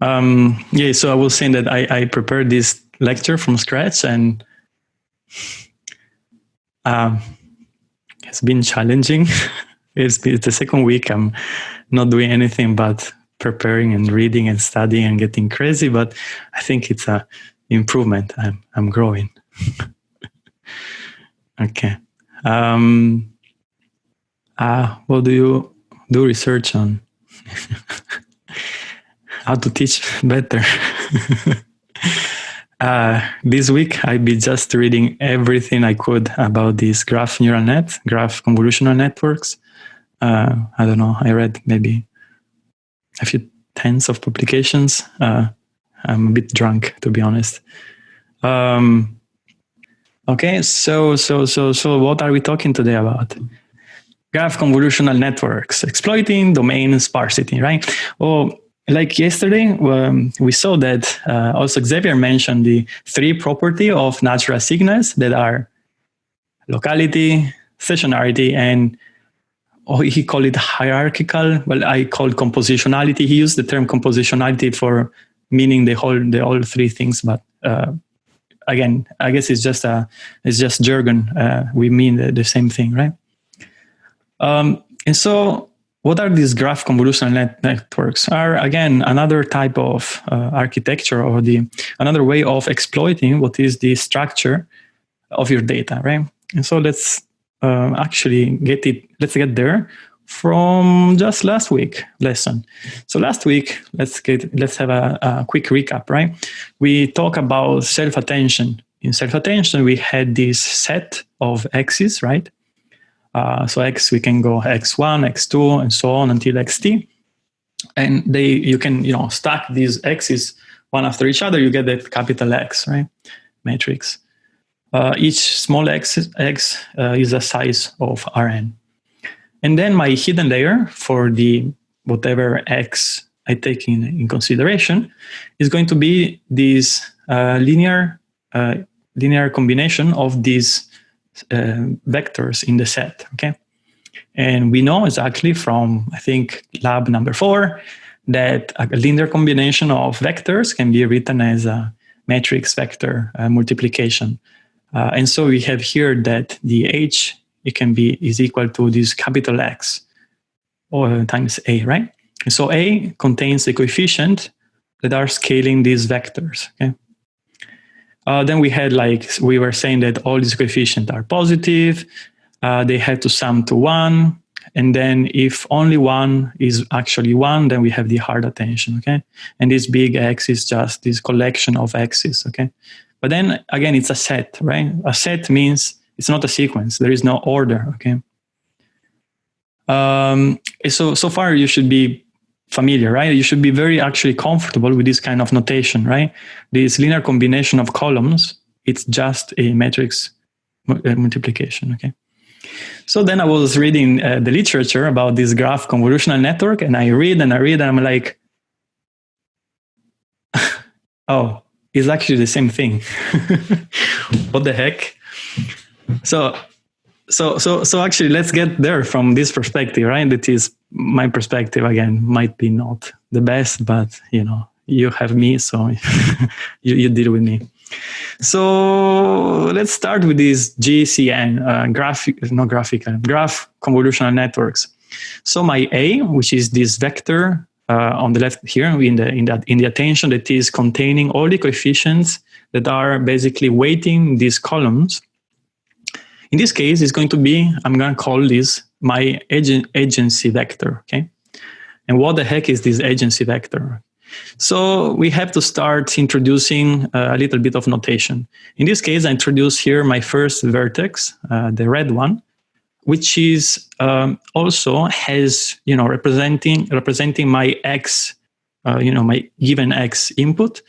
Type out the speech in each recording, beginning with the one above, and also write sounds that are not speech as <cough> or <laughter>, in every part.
Um, yeah, so I was saying that I, I prepared this lecture from scratch and um, it's been challenging. <laughs> it's, it's the second week I'm not doing anything but preparing and reading and studying and getting crazy, but I think it's a improvement. I'm, I'm growing. <laughs> okay. Um, uh, what do you do research on? <laughs> How to teach better. <laughs> uh, this week I'll be just reading everything I could about these graph neural net, graph convolutional networks. Uh, I don't know, I read maybe a few tens of publications. Uh, I'm a bit drunk, to be honest. Um, okay, so so so so what are we talking today about? Graph convolutional networks, exploiting domain sparsity, right? Well, like yesterday, um, we saw that uh, also Xavier mentioned the three property of natural signals that are locality, stationarity, and oh, he called it hierarchical. Well, I called compositionality. He used the term compositionality for meaning the whole, the all three things. But uh, again, I guess it's just a, it's just jargon. Uh, we mean the, the, same thing, right? Um, and so, what are these graph convolutional net networks? Are again another type of uh, architecture or the another way of exploiting what is the structure of your data, right? And so let's uh, actually get it, let's get there from just last week lesson. So last week, let's get, let's have a, a quick recap, right? We talk about self-attention. In self-attention, we had this set of axes, right? Uh, so x, we can go x1, x2, and so on until xt. And they, you can, you know, stack these x's one after each other, you get that capital X, right? Matrix. Uh, each small x, x uh, is a size of Rn. And then my hidden layer for the whatever x I take in, in consideration is going to be this uh, linear, uh, linear combination of these uh, vectors in the set, okay? And we know exactly from, I think, lab number four, that a linear combination of vectors can be written as a matrix vector uh, multiplication. Uh, and so we have here that the h it can be is equal to this capital X or times a, right? And so a contains the coefficient that are scaling these vectors. Okay. Uh, then we had like we were saying that all these coefficients are positive. Uh, they have to sum to one. And then if only one is actually one, then we have the hard attention, okay? And this big X is just this collection of X's, okay? But then again, it's a set, right? A set means it's not a sequence. There is no order, okay? Um, so, so far you should be familiar, right? You should be very actually comfortable with this kind of notation, right? This linear combination of columns, it's just a matrix uh, multiplication, okay? So then I was reading uh, the literature about this graph convolutional network and I read and I read and I'm like, <laughs> oh, it's actually the same thing. <laughs> what the heck? So, so, so, so actually, let's get there from this perspective, right? That is my perspective again. Might be not the best, but you know, you have me, so <laughs> you, you deal with me. So let's start with this GCN, uh, graphic, not graphical, graph convolutional networks. So my A, which is this vector uh, on the left here in the in that in the attention that is containing all the coefficients that are basically weighting these columns. In this case, it's going to be I'm going to call this my agent, adjacency vector. Okay, and what the heck is this adjacency vector? So we have to start introducing uh, a little bit of notation. In this case, I introduce here my first vertex, uh, the red one, which is um, also has you know representing representing my x uh, you know my given x input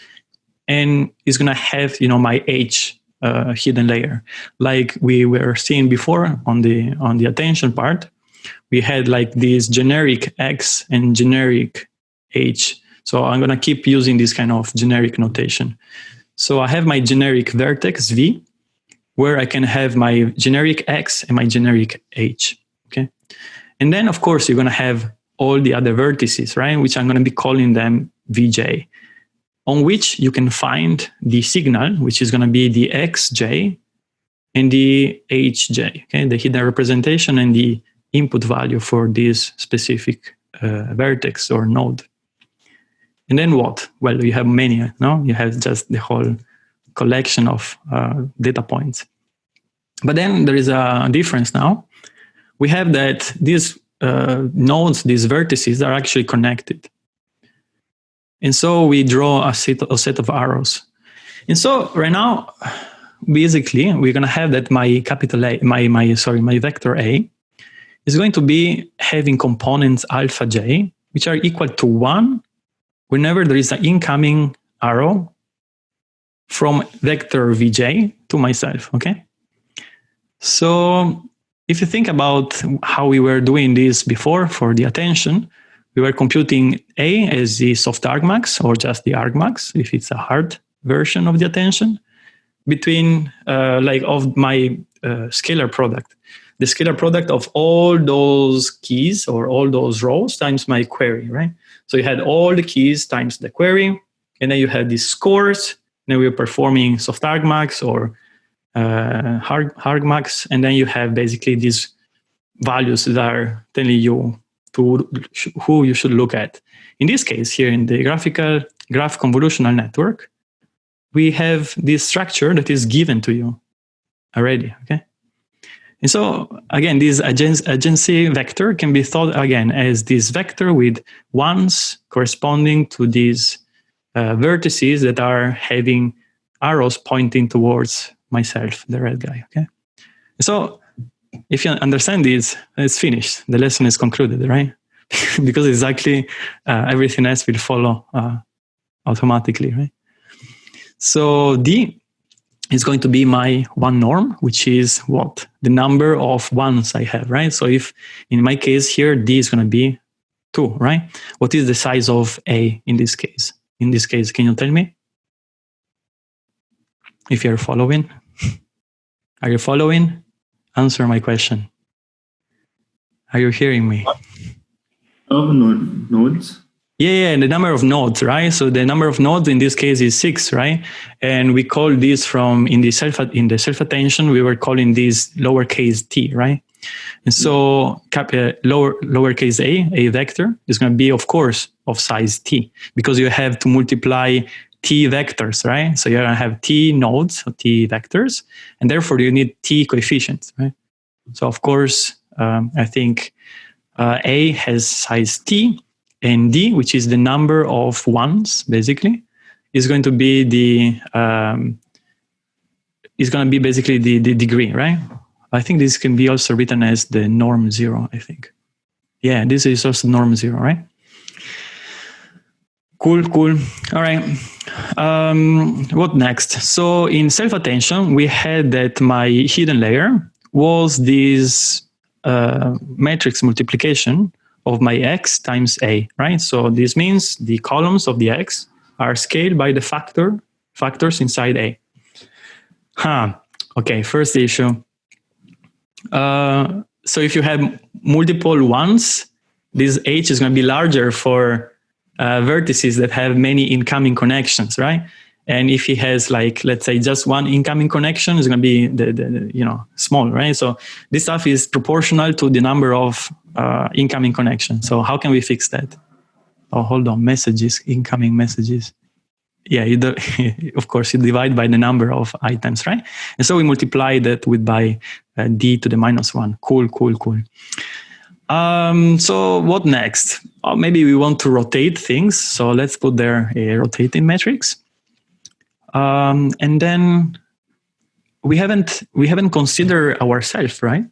and is going to have you know my h uh, hidden layer like we were seeing before on the on the attention part we had like this generic x and generic h so i'm going to keep using this kind of generic notation so i have my generic vertex v where I can have my generic X and my generic H, okay? And then, of course, you're going to have all the other vertices, right? Which I'm going to be calling them Vj, on which you can find the signal, which is going to be the xj and the hj, okay, the hidden representation and the input value for this specific uh, vertex or node. And then what? Well, you have many, no? You have just the whole collection of uh, data points. But then there is a difference now. We have that these uh, nodes, these vertices are actually connected. And so we draw a set, a set of arrows. And so right now, basically, we're going to have that my capital A, my, my, sorry, my vector A is going to be having components alpha j, which are equal to one whenever there is an incoming arrow from vector vj to myself, okay? So if you think about how we were doing this before for the attention, we were computing A as the soft argmax or just the argmax, if it's a hard version of the attention, between uh, like of my uh, scalar product. The scalar product of all those keys or all those rows times my query, right? So you had all the keys times the query, and then you had these scores, and then we were performing soft argmax or uh, hard, argmax, and then you have basically these values that are telling you to who you should look at. In this case, here in the graphical graph convolutional network, we have this structure that is given to you already, okay? And so, again, this adjacency vector can be thought, again, as this vector with ones corresponding to these uh, vertices that are having arrows pointing towards myself, the red guy, okay? So if you understand this, it's finished. The lesson is concluded, right? <laughs> because exactly uh, everything else will follow uh, automatically, right? So D is going to be my one norm, which is what? The number of ones I have, right? So if in my case here, D is going to be two, right? What is the size of A in this case? In this case, can you tell me? If you're following. <laughs> Are you following? Answer my question. Are you hearing me? Of node, nodes? Yeah, yeah, the number of nodes, right? So the number of nodes in this case is six, right? And we call this from in the self in the self attention, we were calling this lowercase t, right? And so cap, uh, lower lowercase a, a vector is going to be, of course, of size t because you have to multiply t vectors, right? So you're going to have t nodes, or t vectors, and therefore you need t coefficients, right? So of course, um, I think uh, A has size t, and D, which is the number of ones, basically, is going to be the um, is going to be basically the, the degree, right? I think this can be also written as the norm zero, I think. Yeah, this is also norm zero, right? Cool, cool. All right. Um, what next? So in self-attention, we had that my hidden layer was this uh, matrix multiplication of my x times a, right? So this means the columns of the x are scaled by the factor factors inside a. Huh. Okay, first issue. Uh, so if you have multiple ones, this h is going to be larger for uh, vertices that have many incoming connections, right? And if he has like, let's say just one incoming connection, it's going to be the, the, you know, small, right? So this stuff is proportional to the number of uh, incoming connections. So how can we fix that? Oh, hold on, messages, incoming messages. Yeah, you do, <laughs> of course, you divide by the number of items, right? And so we multiply that with by uh, d to the minus one. Cool, cool, cool. Um, so what next? Uh, maybe we want to rotate things. So let's put there a rotating matrix. Um, and then we haven't we haven't considered ourselves, right?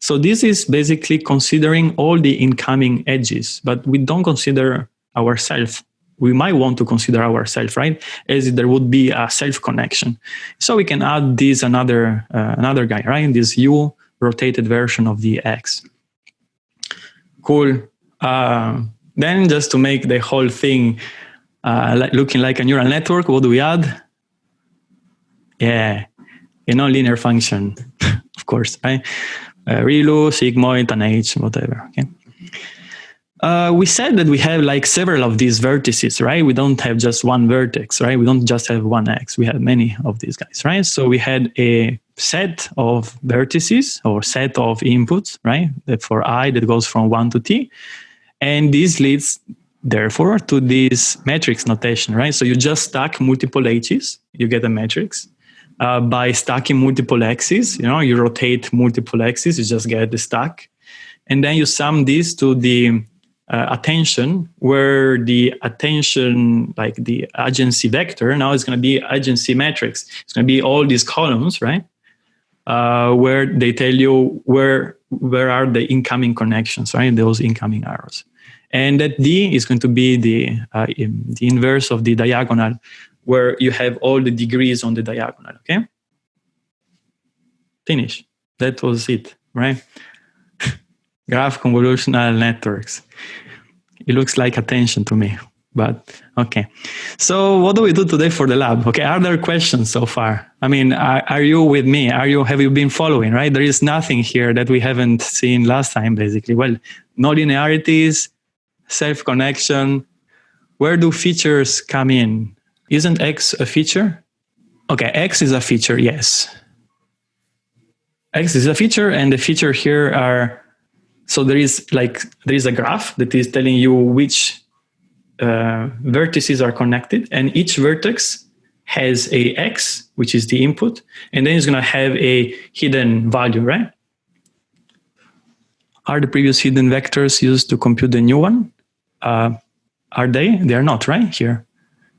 So this is basically considering all the incoming edges, but we don't consider ourselves. We might want to consider ourselves, right? As there would be a self connection. So we can add this another uh, another guy, right? This U rotated version of the X. Cool. Uh, then just to make the whole thing uh, looking like a neural network, what do we add? Yeah, you know, linear function, <laughs> of course, right? Uh, ReLU, sigmoid, and H, whatever, okay? Uh, we said that we have like several of these vertices, right? We don't have just one vertex, right? We don't just have one x. We have many of these guys, right? So we had a set of vertices or set of inputs, right? For i that goes from one to t, and this leads therefore to this matrix notation, right? So you just stack multiple h's, you get a matrix. Uh, by stacking multiple x's, you know, you rotate multiple x's, you just get the stack, and then you sum this to the uh, attention where the attention like the adjacency vector now is going to be adjacency matrix it's going to be all these columns right uh, where they tell you where where are the incoming connections right? Those incoming arrows. And that d is going to be the uh, in, the inverse of the diagonal where you have all the degrees on the diagonal okay? Finish. That was it right? <laughs> Graph convolutional networks. It looks like attention to me, but okay. So what do we do today for the lab? Okay, are there questions so far? I mean, are, are you with me? Are you, have you been following, right? There is nothing here that we haven't seen last time, basically. Well, no linearities, self-connection. Where do features come in? Isn't X a feature? Okay, X is a feature, yes. X is a feature, and the feature here are so there is like there is a graph that is telling you which uh, vertices are connected, and each vertex has a x, which is the input, and then it's going to have a hidden value, right? Are the previous hidden vectors used to compute the new one? Uh, are they? They are not, right? Here.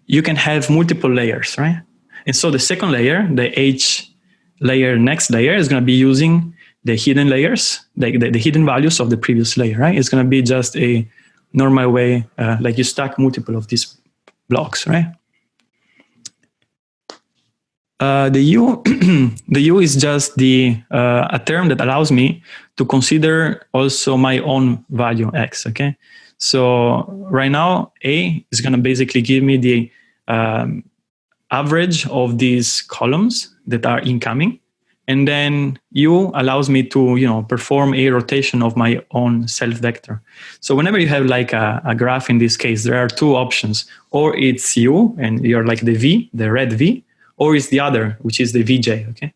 You can have multiple layers, right? And so the second layer, the H layer next layer is going to be using the hidden layers, the, the, the, hidden values of the previous layer, right? It's going to be just a normal way, uh, like you stack multiple of these blocks, right? Uh, the U, <clears throat> the U is just the uh, a term that allows me to consider also my own value x. Okay, so right now A is going to basically give me the um, average of these columns that are incoming, and then U allows me to, you know, perform a rotation of my own self vector. So whenever you have like a, a, graph in this case, there are two options. Or it's U and you're like the V, the red V, or it's the other, which is the VJ, okay?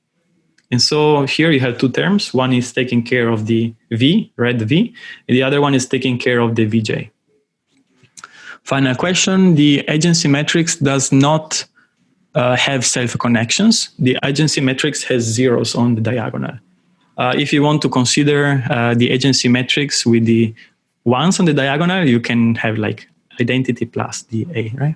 And so here you have two terms. One is taking care of the V, red V, and the other one is taking care of the VJ. Final question, the adjacency matrix does not uh, have self-connections. The adjacency matrix has zeros on the diagonal. Uh, if you want to consider uh, the adjacency matrix with the ones on the diagonal, you can have like identity plus the A, right?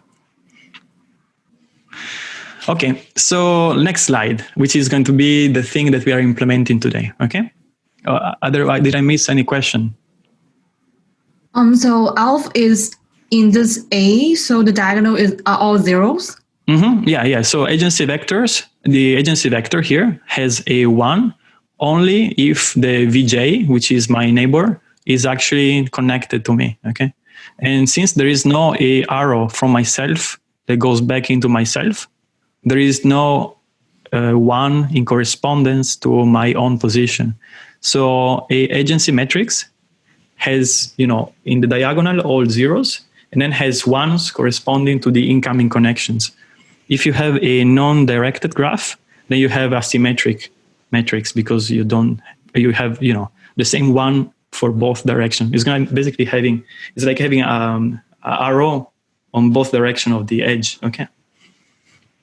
Okay, so next slide, which is going to be the thing that we are implementing today, okay? Uh, otherwise, did I miss any question? Um, so alpha is in this A, so the diagonal is are all zeros? Mm -hmm. Yeah, yeah. So adjacency vectors, the adjacency vector here has a one only if the VJ, which is my neighbor, is actually connected to me, okay? And since there is no a arrow from myself that goes back into myself, there is no uh, one in correspondence to my own position. So a adjacency matrix has, you know, in the diagonal all zeros, and then has ones corresponding to the incoming connections. If you have a non-directed graph, then you have asymmetric metrics because you don't, you have, you know, the same one for both directions. It's going to basically having, it's like having um, an arrow on both direction of the edge, okay?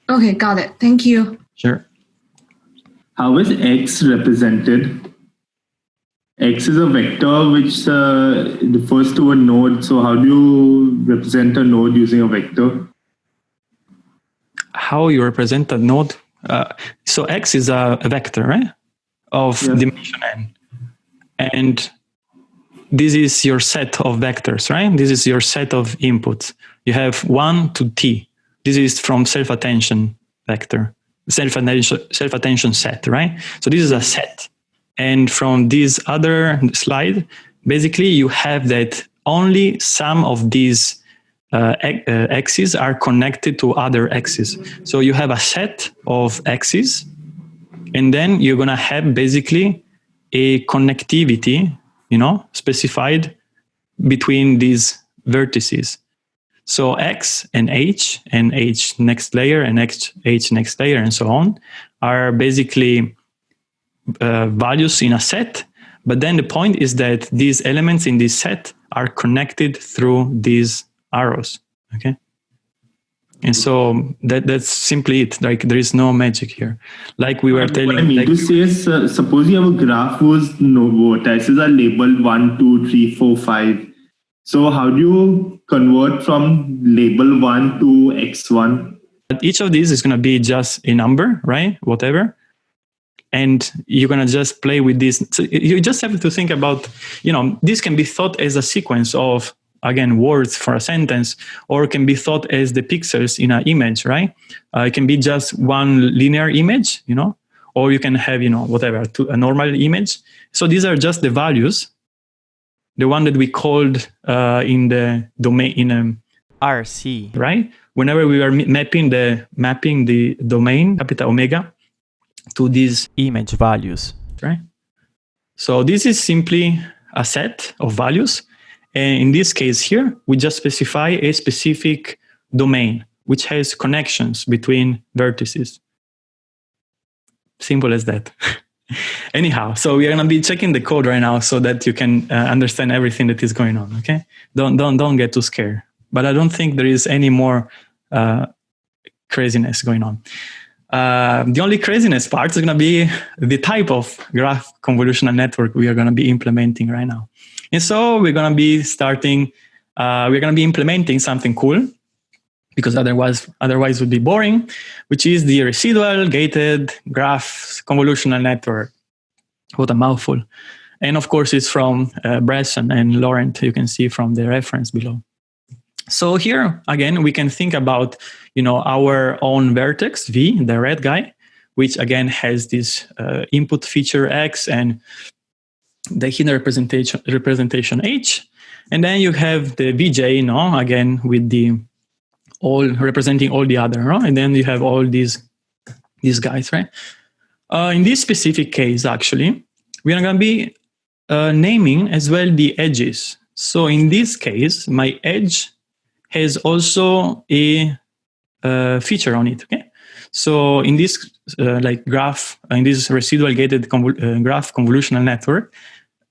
Okay, got it. Thank you. Sure. How is x represented? x is a vector which uh, refers to a node. So how do you represent a node using a vector? How you represent a node. Uh, so x is a, a vector, right? Of yeah. dimension n. And this is your set of vectors, right? This is your set of inputs. You have one to t. This is from self-attention vector, self-attention self-attention set, right? So this is a set. And from this other slide, basically you have that only some of these uh, uh, axes are connected to other axes. So you have a set of axes, and then you're gonna have basically a connectivity, you know, specified between these vertices. So X and H and H next layer and X, H next layer and so on are basically uh, values in a set. But then the point is that these elements in this set are connected through these arrows. Okay. And so that that's simply it. Like there is no magic here. Like we were telling. What I mean like, to say is, uh, suppose you have a graph whose no vertices are labeled one, two, three, four, five. So how do you convert from label one to x1? Each of these is going to be just a number, right? Whatever. And you're going to just play with this. So you just have to think about, you know, this can be thought as a sequence of again words for a sentence or can be thought as the pixels in an image right? Uh, it can be just one linear image you know or you can have you know whatever to a normal image. So these are just the values the one that we called uh, in the domain in um, RC right? Whenever we are mapping the mapping the domain capital omega to these image values. Right? So this is simply a set of values and in this case here, we just specify a specific domain, which has connections between vertices. Simple as that. <laughs> Anyhow, so we are going to be checking the code right now so that you can uh, understand everything that is going on. Okay, don't don't don't get too scared. But I don't think there is any more uh, craziness going on. Uh, the only craziness part is going to be the type of graph convolutional network we are going to be implementing right now. And so we're going to be starting, uh, we're going to be implementing something cool because otherwise, otherwise would be boring, which is the residual gated graph convolutional network. What a mouthful. And of course, it's from uh, Bresson and Laurent, you can see from the reference below. So here, again, we can think about, you know, our own vertex, V, the red guy, which again has this uh, input feature X and the hidden representation representation H, and then you have the VJ, no, again with the all representing all the other, no? and then you have all these these guys, right? Uh, in this specific case, actually, we are going to be uh, naming as well the edges. So in this case, my edge has also a uh, feature on it. Okay, so in this uh, like graph, in this residual gated convol uh, graph convolutional network,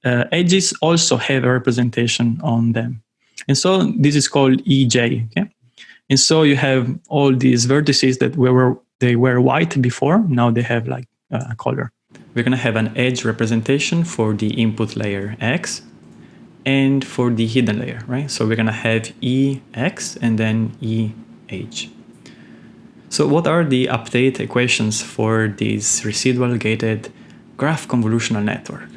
uh, edges also have a representation on them. And so this is called EJ. Okay? And so you have all these vertices that were they were white before, now they have like a color. We're going to have an edge representation for the input layer X and for the hidden layer, right? So we're going to have EX and then EH. So what are the update equations for this residual gated graph convolutional network?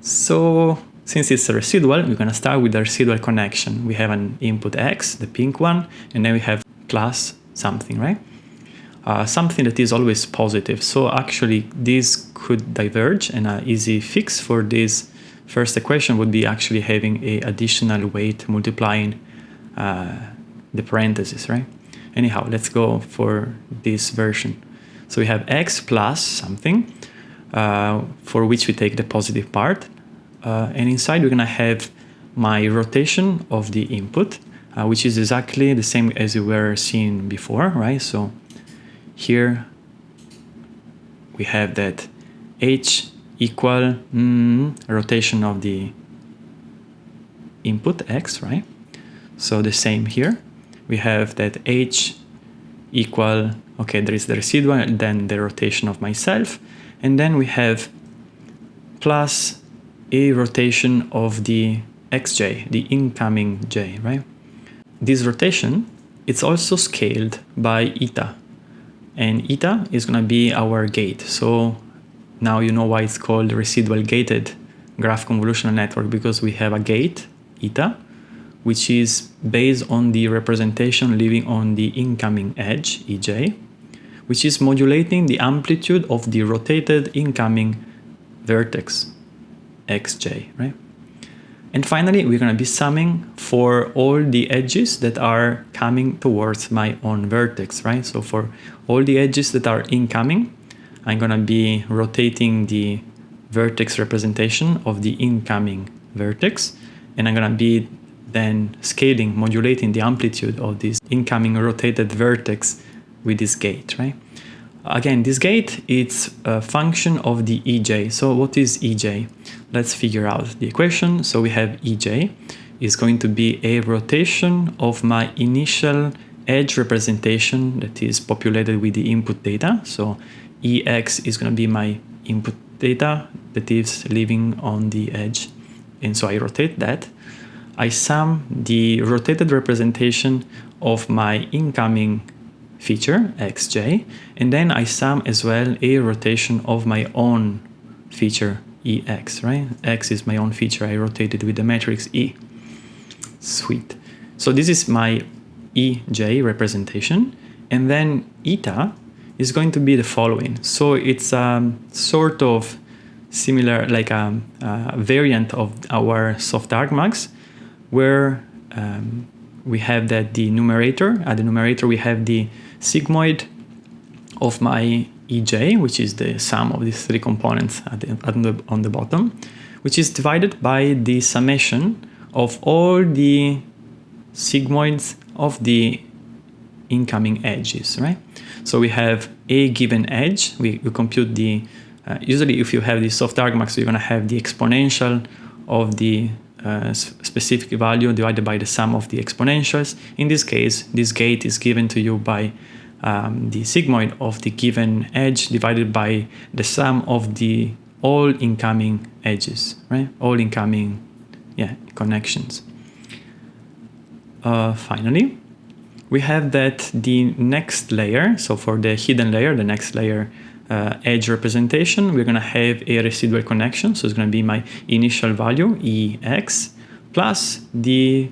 So since it's a residual, we're going to start with the residual connection. We have an input x, the pink one, and then we have plus something, right? Uh, something that is always positive. So actually this could diverge and an easy fix for this first equation would be actually having a additional weight multiplying uh, the parentheses, right? Anyhow, let's go for this version. So we have x plus something, uh, for which we take the positive part. Uh, and inside we're going to have my rotation of the input, uh, which is exactly the same as we were seeing before, right? So here we have that h equal mm, rotation of the input x, right? So the same here. We have that h equal, okay, there is the residual, then the rotation of myself, and then we have plus a rotation of the xj, the incoming j, right? This rotation, it's also scaled by eta. And eta is going to be our gate. So now you know why it's called residual gated graph convolutional network because we have a gate, eta, which is based on the representation living on the incoming edge, ej, which is modulating the amplitude of the rotated incoming vertex, xj, right? And finally, we're going to be summing for all the edges that are coming towards my own vertex, right? So for all the edges that are incoming, I'm going to be rotating the vertex representation of the incoming vertex. and I'm gonna be then scaling, modulating the amplitude of this incoming rotated vertex with this gate, right? Again, this gate, it's a function of the EJ. So what is EJ? Let's figure out the equation. So we have EJ is going to be a rotation of my initial edge representation that is populated with the input data. So EX is going to be my input data that is living on the edge. And so I rotate that. I sum the rotated representation of my incoming feature, xj, and then I sum as well a rotation of my own feature, ex, right? x is my own feature, I rotated with the matrix e. Sweet. So this is my ej representation, and then eta is going to be the following. So it's a sort of similar, like a, a variant of our soft argmax, where um, we have that the numerator, at the numerator we have the sigmoid of my ej, which is the sum of these three components at the, at the, on the bottom, which is divided by the summation of all the sigmoids of the incoming edges, right? So we have a given edge, we, we compute the, uh, usually if you have the soft argmax, you're gonna have the exponential of the uh, specific value divided by the sum of the exponentials. In this case, this gate is given to you by um, the sigmoid of the given edge divided by the sum of the all incoming edges, right? All incoming yeah, connections. Uh, finally, we have that the next layer, so for the hidden layer, the next layer uh, edge representation, we're going to have a residual connection. So it's going to be my initial value, EX, plus the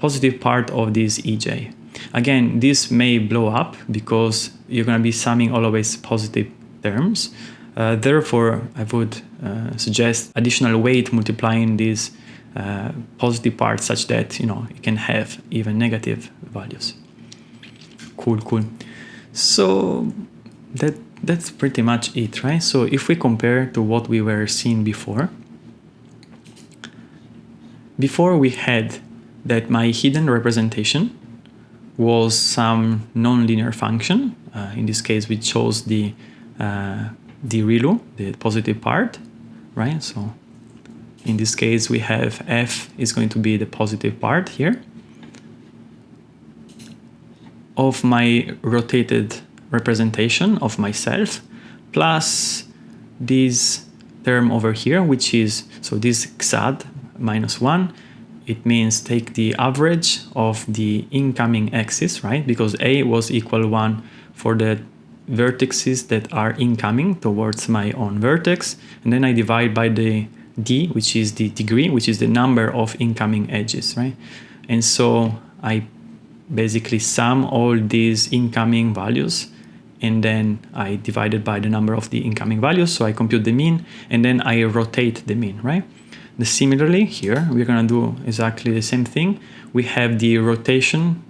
positive part of this EJ. Again, this may blow up because you're going to be summing always positive terms. Uh, therefore, I would uh, suggest additional weight multiplying these uh, positive parts such that you know you can have even negative values. Cool, cool. So that that's pretty much it, right? So if we compare to what we were seeing before, before we had that my hidden representation was some nonlinear function. Uh, in this case, we chose the uh, the ReLU, the positive part, right? So in this case, we have f is going to be the positive part here of my rotated representation of myself plus this term over here, which is, so this xad minus 1, it means take the average of the incoming axis, right? Because a was equal 1 for the vertices that are incoming towards my own vertex, and then I divide by the d, which is the degree, which is the number of incoming edges, right? And so I basically sum all these incoming values and then I divide it by the number of the incoming values. So I compute the mean and then I rotate the mean, right? The similarly here, we're gonna do exactly the same thing. We have the rotation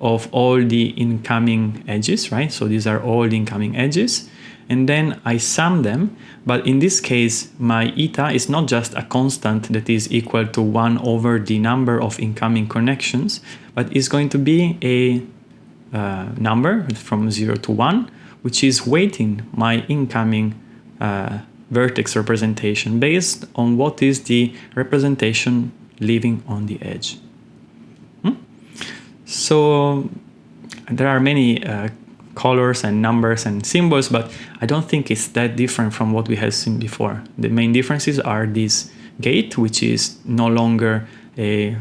of all the incoming edges, right? So these are all the incoming edges. And then I sum them, but in this case, my eta is not just a constant that is equal to one over the number of incoming connections, but is going to be a uh, number from 0 to 1, which is weighting my incoming uh, vertex representation based on what is the representation living on the edge. Hmm? So there are many uh, colors and numbers and symbols, but I don't think it's that different from what we have seen before. The main differences are this gate, which is no longer a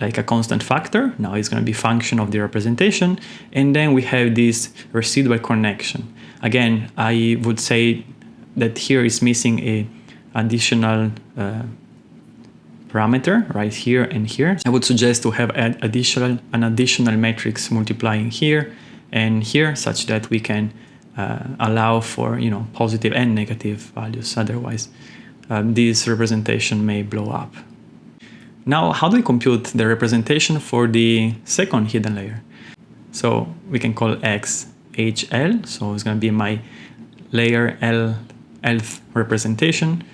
like a constant factor. Now it's going to be function of the representation. And then we have this residual connection. Again, I would say that here is missing a additional uh, parameter right here and here. I would suggest to have an additional, an additional matrix multiplying here and here such that we can uh, allow for you know positive and negative values. Otherwise, um, this representation may blow up. Now, how do we compute the representation for the second hidden layer? So we can call x HL, so it's going to be my layer L elf representation,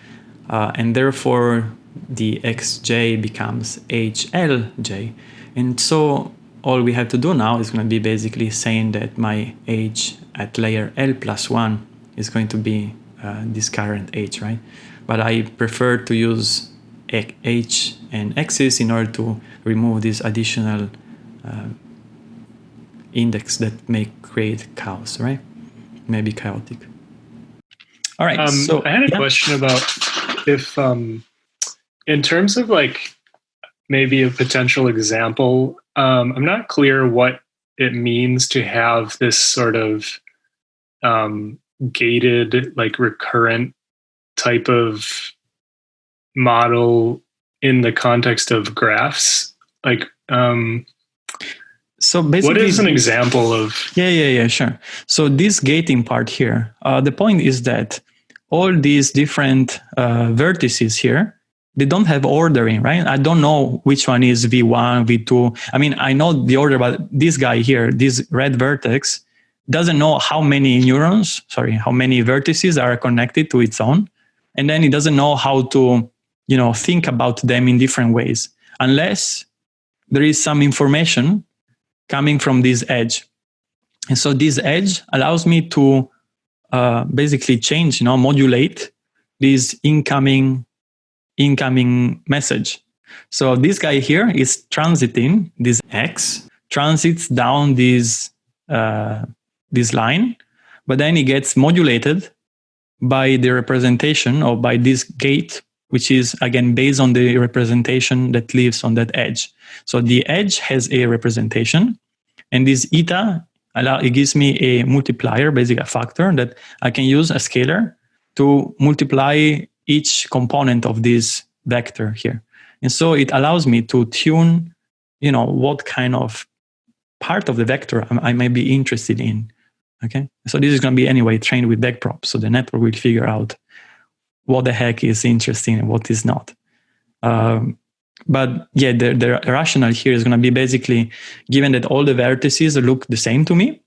uh, and therefore the xj becomes hlj. And so all we have to do now is going to be basically saying that my h at layer L plus 1 is going to be uh, this current h, right? But I prefer to use h and x's in order to remove this additional uh, index that may create chaos, right? Maybe chaotic. All right. Um, so I had a yeah. question about if, um, in terms of like maybe a potential example, um, I'm not clear what it means to have this sort of um, gated, like recurrent type of model in the context of graphs. Like, um, So basically, what is an example of? Yeah, yeah, yeah, sure. So this gating part here, uh, the point is that all these different uh, vertices here, they don't have ordering, right? I don't know which one is V1, V2. I mean, I know the order, but this guy here, this red vertex, doesn't know how many neurons, sorry, how many vertices are connected to its own. And then it doesn't know how to, you know, think about them in different ways, unless there is some information coming from this edge. And so this edge allows me to uh, basically change, you know, modulate this incoming incoming message. So this guy here is transiting this X, transits down this uh, this line, but then it gets modulated by the representation or by this gate, which is again based on the representation that lives on that edge. So the edge has a representation, and this eta allow, it gives me a multiplier, basically a factor that I can use a scalar to multiply each component of this vector here. And so it allows me to tune, you know, what kind of part of the vector I, I may be interested in. Okay. So this is going to be anyway trained with backprop. So the network will figure out what the heck is interesting and what is not. Um, but yeah, the, the rationale here is going to be basically given that all the vertices look the same to me.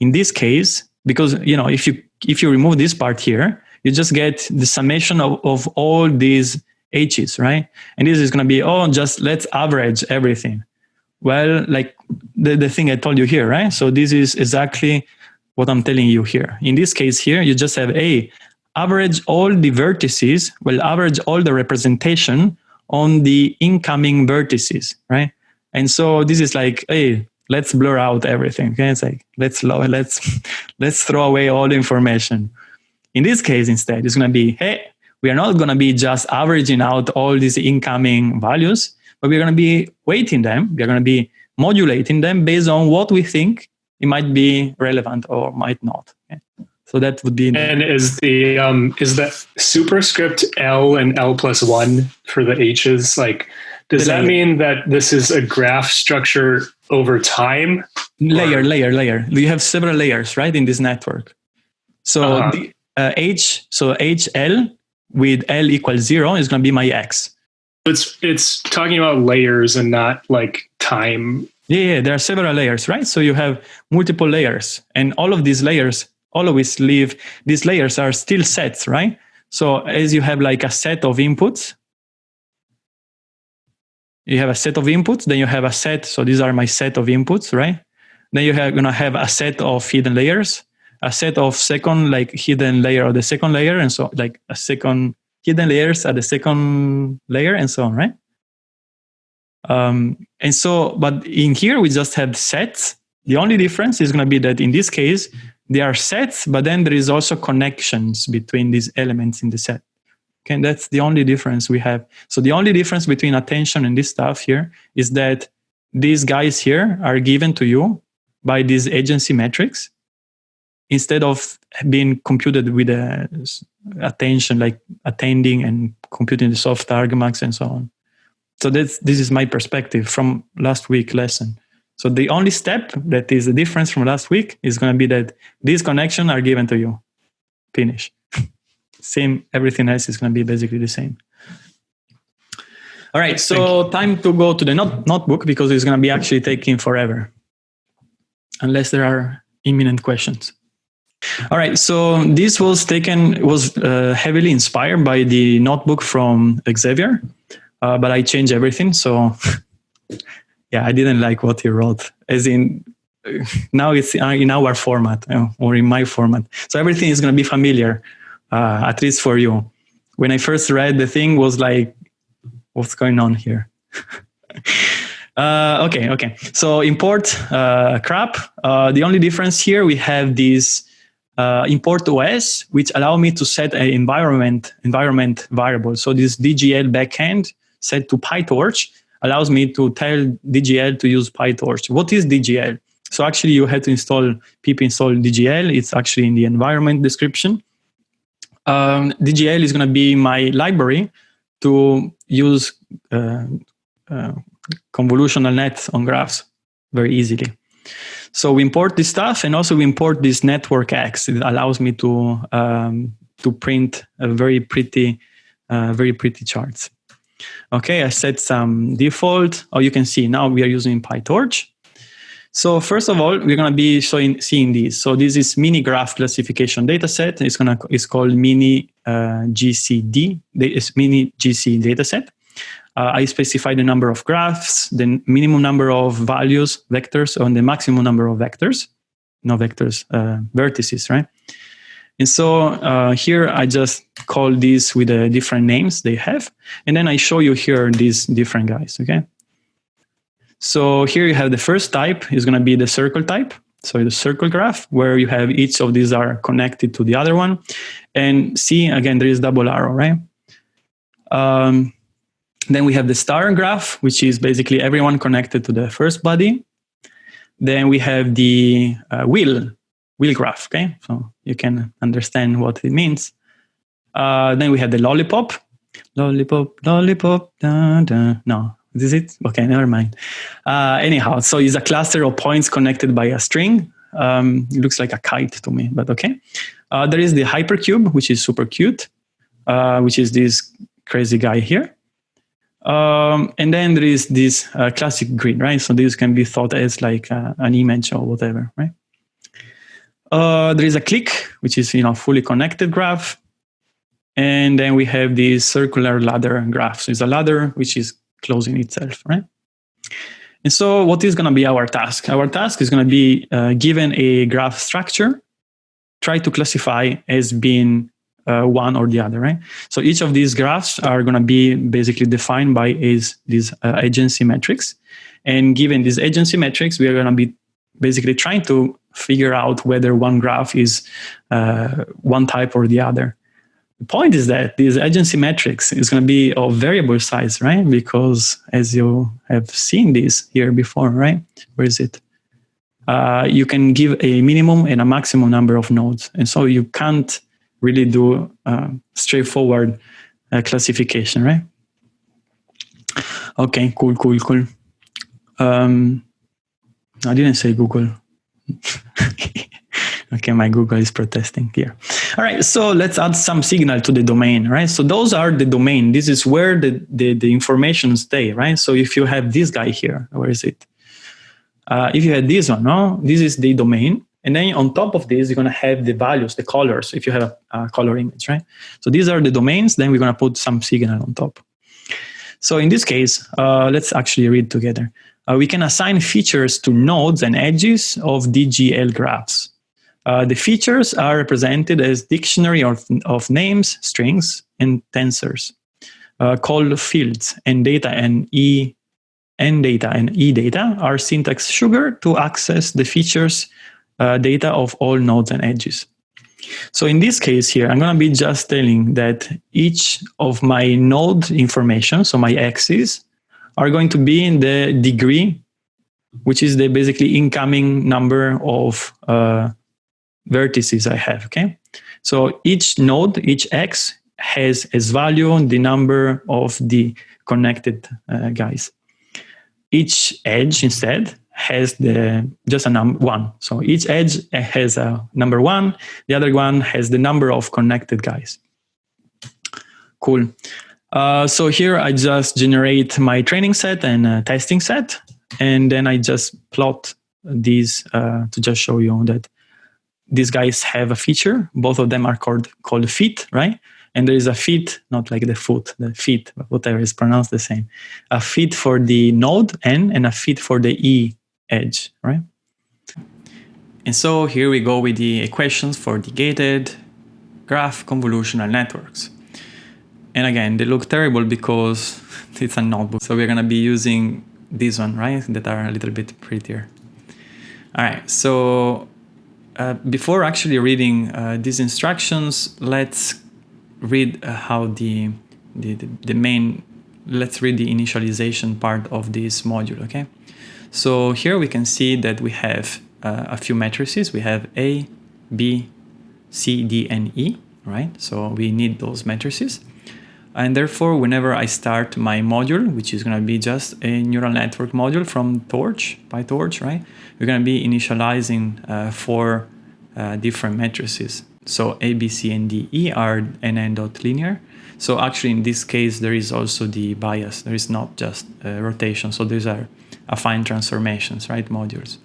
In this case, because you know, if you if you remove this part here, you just get the summation of, of all these h's, right? And this is going to be oh, just let's average everything. Well, like the, the thing I told you here, right? So this is exactly what I'm telling you here. In this case here, you just have a average all the vertices, will average all the representation on the incoming vertices, right? And so this is like, hey, let's blur out everything. Okay, it's like let's let's <laughs> let's throw away all the information. In this case, instead, it's going to be, hey, we are not going to be just averaging out all these incoming values, but we're going to be weighting them. We're going to be modulating them based on what we think it might be relevant or might not. So that would be. And is the um, is the superscript L and L plus one for the H's like? Does that mean that this is a graph structure over time? Layer, or? layer, layer. You have several layers, right, in this network. So uh-huh. the uh, H, so HL with L equals zero is going to be my X. It's it's talking about layers and not like time. Yeah, yeah, there are several layers, right? So you have multiple layers, and all of these layers always leave these layers are still sets, right? So as you have like a set of inputs, you have a set of inputs, then you have a set. So these are my set of inputs, right? Then you are gonna have a set of hidden layers, a set of second like hidden layer of the second layer, and so like a second hidden layers at the second layer, and so on, right? Um, and so, but in here we just have sets. The only difference is to be that in this case, they are sets, but then there is also connections between these elements in the set. Okay, and that's the only difference we have. So the only difference between attention and this stuff here is that these guys here are given to you by these adjacency metrics instead of being computed with uh, a attention like attending and computing the soft argmax and so on. So that's this is my perspective from last week lesson. So the only step that is the difference from last week is going to be that these connections are given to you. Finish. <laughs> same, everything else is going to be basically the same. All right, so time to go to the not notebook because it's going to be actually taking forever. Unless there are imminent questions. All right, so this was taken was uh, heavily inspired by the notebook from Xavier, uh, but I changed everything. So <laughs> yeah, I didn't like what he wrote. As in, uh, <laughs> now it's in our format uh, or in my format. So everything is going to be familiar, uh, at least for you. When I first read the thing, was like, what's going on here? <laughs> Uh, okay, okay. So import uh, crap. Uh, the only difference here we have this uh, import OS, which allow me to set an environment environment variable. So this DGL backend set to PyTorch allows me to tell DGL to use PyTorch. What is DGL? So actually you have to install pip install DGL. It's actually in the environment description. Um, DGL is going to be my library to use uh, uh, convolutional nets on graphs very easily. So we import this stuff and also we import this NetworkX. It allows me to, um, to print a very pretty, uh, very pretty charts. Okay, I set some default. Oh, you can see now we are using PyTorch. So first of all, we're going to be showing, seeing this. So this is mini graph classification dataset. It's going to it's called mini uh, GCD. It's mini GC dataset. Uh, I specify the number of graphs, the minimum number of values, vectors, and the maximum number of vectors, no vectors, uh, vertices, right? And so uh, here I just call these with the different names they have. And then I show you here these different guys, okay? So here you have the first type is going to be the circle type. So the circle graph where you have each of these are connected to the other one. And see, again, there is double arrow, right? Um, then we have the star graph, which is basically everyone connected to the first body. Then we have the uh, wheel, wheel graph, okay? So you can understand what it means. Uh, then we have the lollipop, lollipop, lollipop, da, da. no, is it? Okay, never mind. Uh, anyhow, so it's a cluster of points connected by a string. Um, it looks like a kite to me, but okay. Uh, there is the hypercube, which is super cute, uh, which is this crazy guy here. Um, and then there is this uh, classic grid, right? So this can be thought as like uh, an image or whatever, right? Uh, there is a clique, which is you know fully connected graph, and then we have this circular ladder graph. So it's a ladder which is closing itself, right? And so what is going to be our task? Our task is going to be uh, given a graph structure, try to classify as being uh, one or the other, right? So each of these graphs are going to be basically defined by is these uh, adjacency matrix. And given these adjacency matrix, we are going to be basically trying to figure out whether one graph is uh, one type or the other. The point is that these adjacency matrix is going to be of variable size, right? Because as you have seen this here before, right? Where is it? Uh, you can give a minimum and a maximum number of nodes. And so you can't really do uh, straightforward uh, classification, right? Okay, cool, cool, cool. Um, I didn't say Google. <laughs> okay, my Google is protesting here. All right, so let's add some signal to the domain, right? So those are the domain. This is where the, the, the information stay, right? So if you have this guy here, where is it? Uh, if you had this one, no, this is the domain. And then on top of this, you're going to have the values, the colors, if you have a, a color image, right? So these are the domains. Then we're going to put some signal on top. So in this case, uh, let's actually read together. Uh, we can assign features to nodes and edges of DGL graphs. Uh, the features are represented as dictionary of, of names, strings, and tensors, uh, called fields, and data and e and data and e data are syntax sugar to access the features uh, data of all nodes and edges. So in this case here, I'm going to be just telling that each of my node information, so my x's, are going to be in the degree, which is the basically incoming number of uh, vertices I have, okay? So each node, each x, has as value the number of the connected uh, guys. Each edge instead has the just a number one. So each edge has a number one. The other one has the number of connected guys. Cool. Uh, so here I just generate my training set and testing set, and then I just plot these uh, to just show you that these guys have a feature. Both of them are called called feet, right? And there is a feet, not like the foot, the feet, whatever is pronounced the same. A feet for the node n and a feet for the e edge, right? And so here we go with the equations for the gated graph convolutional networks. And again, they look terrible because <laughs> it's a notebook. So we're to be using this one, right? That are a little bit prettier. All right, so uh, before actually reading uh, these instructions, let's read uh, how the, the, the main, let's read the initialization part of this module, okay? So here we can see that we have uh, a few matrices. We have A, B, C, D, and E, right? So we need those matrices. And therefore, whenever I start my module, which is going to be just a neural network module from Torch, PyTorch, right? We're going to be initializing uh, four uh, different matrices. So A, B, C, and D, E are n dot linear. So actually, in this case, there is also the bias. There is not just uh, rotation. So these are affine transformations, right? Modules.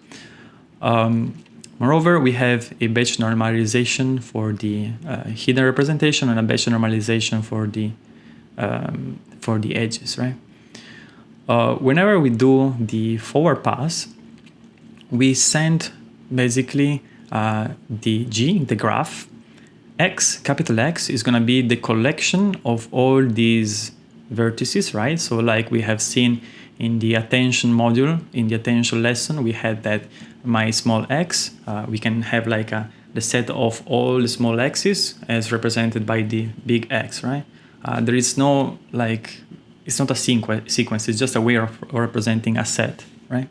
Um, moreover, we have a batch normalization for the uh, hidden representation and a Bayes normalization for the um, for the edges, right? Uh, whenever we do the forward pass, we send basically uh, the G, the graph. X, capital X, is going to be the collection of all these vertices, right? So like we have seen in the attention module, in the attention lesson, we had that my small x, uh, we can have like a, the set of all the small x's as represented by the big X, right? Uh, there is no like, it's not a sequ sequence, it's just a way of representing a set, right?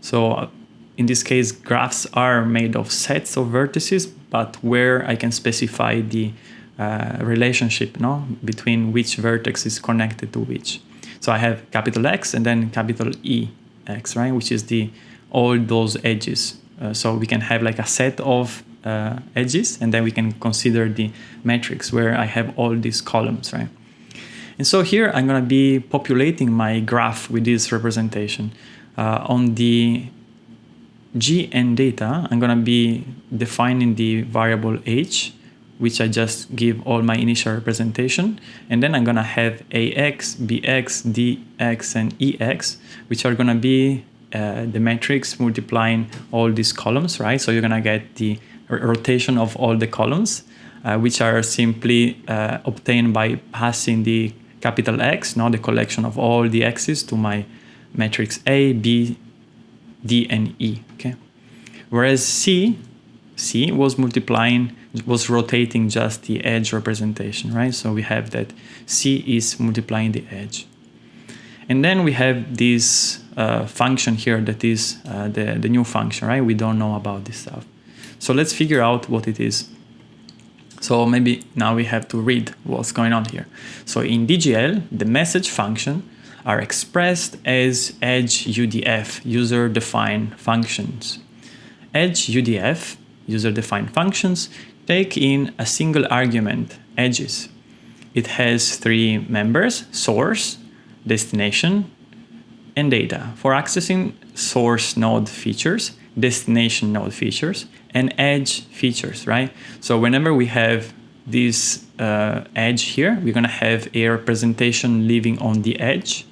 So uh, in this case, graphs are made of sets of vertices, but where I can specify the uh, relationship no, between which vertex is connected to which. So I have capital X and then capital E X, right? Which is the all those edges. Uh, so we can have like a set of uh, edges and then we can consider the matrix where I have all these columns, right? And so here I'm going to be populating my graph with this representation. Uh, on the GN data, I'm going to be defining the variable h which I just give all my initial representation. And then I'm gonna have AX, BX, DX, and EX, which are gonna be uh, the matrix multiplying all these columns, right? So you're gonna get the rotation of all the columns, uh, which are simply uh, obtained by passing the capital X, now the collection of all the X's to my matrix A, B, D, and E, okay? Whereas C, C was multiplying was rotating just the edge representation, right? So we have that C is multiplying the edge. And then we have this uh, function here that is uh, the, the new function, right? We don't know about this stuff. So let's figure out what it is. So maybe now we have to read what's going on here. So in DGL, the message function are expressed as edge UDF, user-defined functions. Edge UDF, user-defined functions, take in a single argument, edges. It has three members, source, destination, and data. For accessing source node features, destination node features, and edge features, right? So whenever we have this uh, edge here, we're gonna have a representation living on the edge.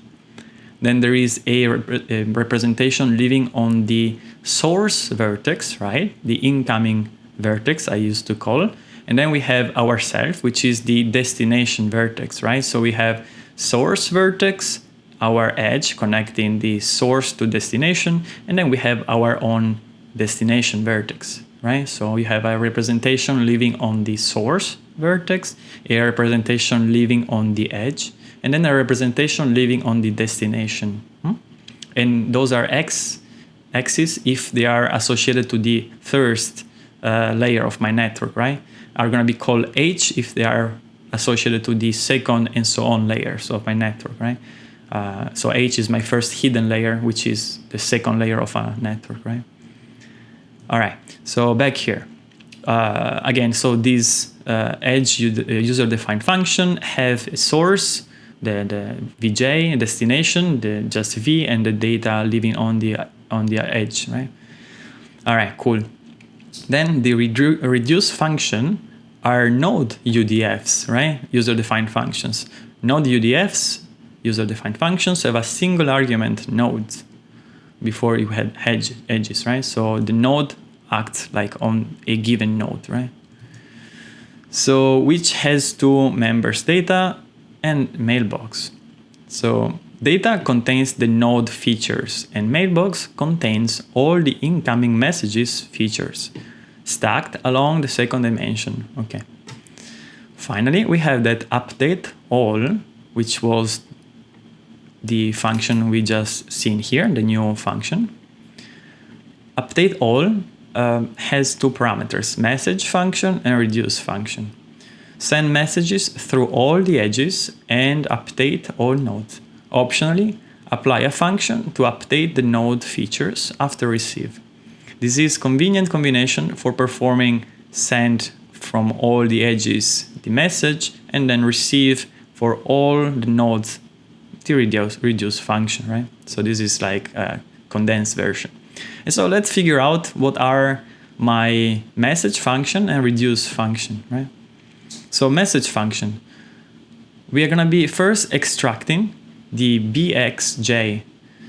Then there is a, rep a representation living on the source vertex, right? The incoming vertex I used to call. And then we have ourself, which is the destination vertex, right? So we have source vertex, our edge connecting the source to destination, and then we have our own destination vertex, right? So you have a representation living on the source vertex, a representation living on the edge, and then a representation living on the destination. Hmm? And those are x axes if they are associated to the first uh, layer of my network, right, are going to be called H if they are associated to the second and so on layers of my network, right? Uh, so H is my first hidden layer, which is the second layer of a network, right? All right, so back here. Uh, again, so this uh, edge uh, user-defined function have a source, the, the VJ, destination, the just V, and the data living on the on the edge, right? All right, cool. Then the redu reduce function are node UDFs, right? User-defined functions. Node UDFs, user-defined functions, have a single argument node before you had edge, edges, right? So the node acts like on a given node, right? So which has two members, data and mailbox. So data contains the node features and mailbox contains all the incoming messages features stacked along the second dimension. Okay. Finally, we have that update all, which was the function we just seen here, the new function. Update all um, has two parameters, message function and reduce function. Send messages through all the edges and update all nodes. Optionally, apply a function to update the node features after receive. This is convenient combination for performing send from all the edges the message and then receive for all the nodes the reduce, reduce function, right? So this is like a condensed version. And so let's figure out what are my message function and reduce function, right? So message function, we are gonna be first extracting the bxj.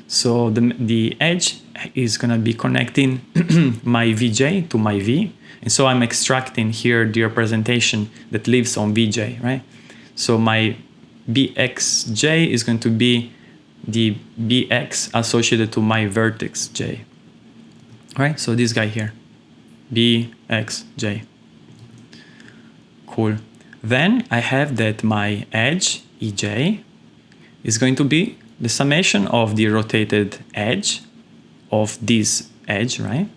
So the, the edge is gonna be connecting <clears throat> my vj to my v. And so I'm extracting here the representation that lives on vj, right? So my bxj is going to be the bx associated to my vertex j. Right? So this guy here, bxj. Cool. Then I have that my edge, ej, is going to be the summation of the rotated edge of this edge, right?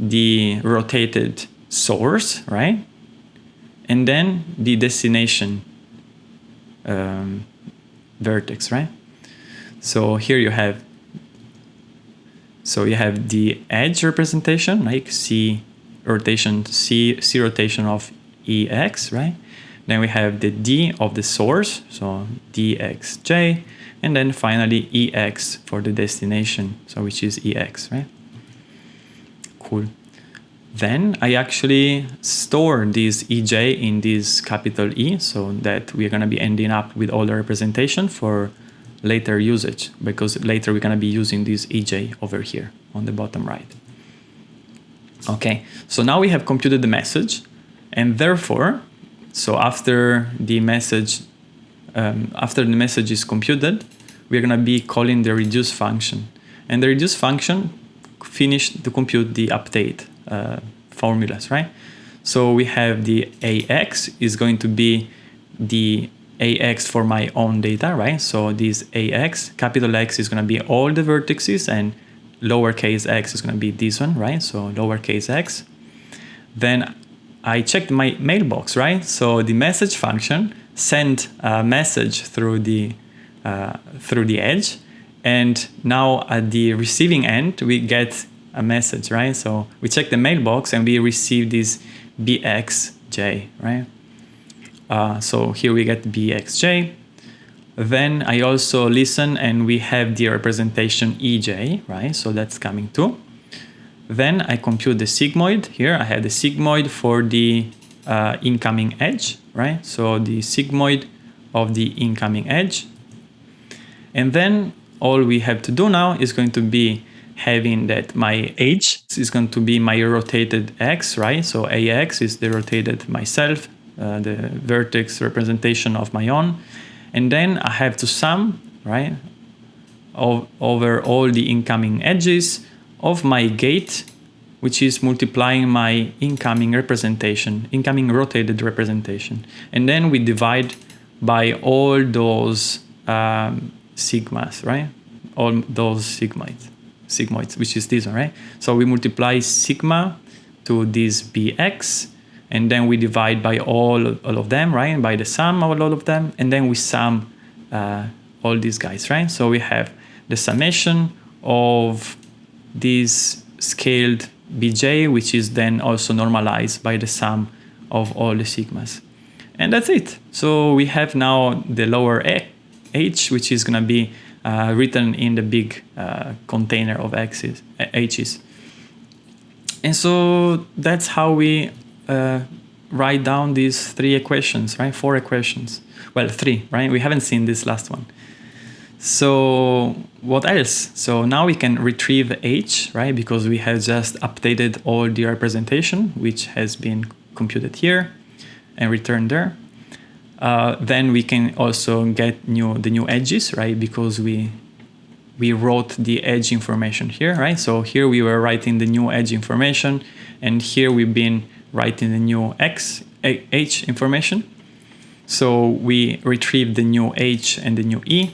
The rotated source, right? And then the destination um, vertex, right? So here you have, so you have the edge representation, like C rotation, C, C rotation of EX, right? Then we have the D of the source, so DXJ, and then finally EX for the destination, so which is EX, right? Cool. Then I actually store this EJ in this capital E so that we're going to be ending up with all the representation for later usage because later we're going to be using this EJ over here on the bottom right. Okay, so now we have computed the message and therefore, so after the message, um, after the message is computed, we're going to be calling the reduce function. And the reduce function finished to compute the update uh, formulas, right? So we have the AX is going to be the AX for my own data, right? So this AX, capital X is going to be all the vertices and lowercase x is going to be this one, right? So lowercase x. Then I checked my mailbox, right? So the message function sent a message through the uh, through the edge, and now at the receiving end we get a message, right? So we check the mailbox and we receive this bxj, right? Uh, so here we get bxj. Then I also listen and we have the representation ej, right? So that's coming too. Then I compute the sigmoid. Here I have the sigmoid for the uh, incoming edge, right? So the sigmoid of the incoming edge. And then all we have to do now is going to be having that my h is going to be my rotated x, right? So ax is the rotated myself, uh, the vertex representation of my own. And then I have to sum, right, over all the incoming edges of my gate, which is multiplying my incoming representation, incoming rotated representation. And then we divide by all those um, sigmas, right? All those sigmoids, sigmoids, which is this one, right? So we multiply sigma to this bx, and then we divide by all, all of them, right? And by the sum of all of them, and then we sum uh, all these guys, right? So we have the summation of this scaled bj, which is then also normalized by the sum of all the sigmas. And that's it. So we have now the lower h, which is going to be uh, written in the big uh, container of x's, h's. and so that's how we uh, write down these three equations, right? Four equations. Well, three, right? We haven't seen this last one. So what else? So now we can retrieve h, right? Because we have just updated all the representation, which has been computed here and returned there. Uh, then we can also get new the new edges, right? Because we we wrote the edge information here, right? So here we were writing the new edge information, and here we've been writing the new x h information. So we retrieve the new h and the new e.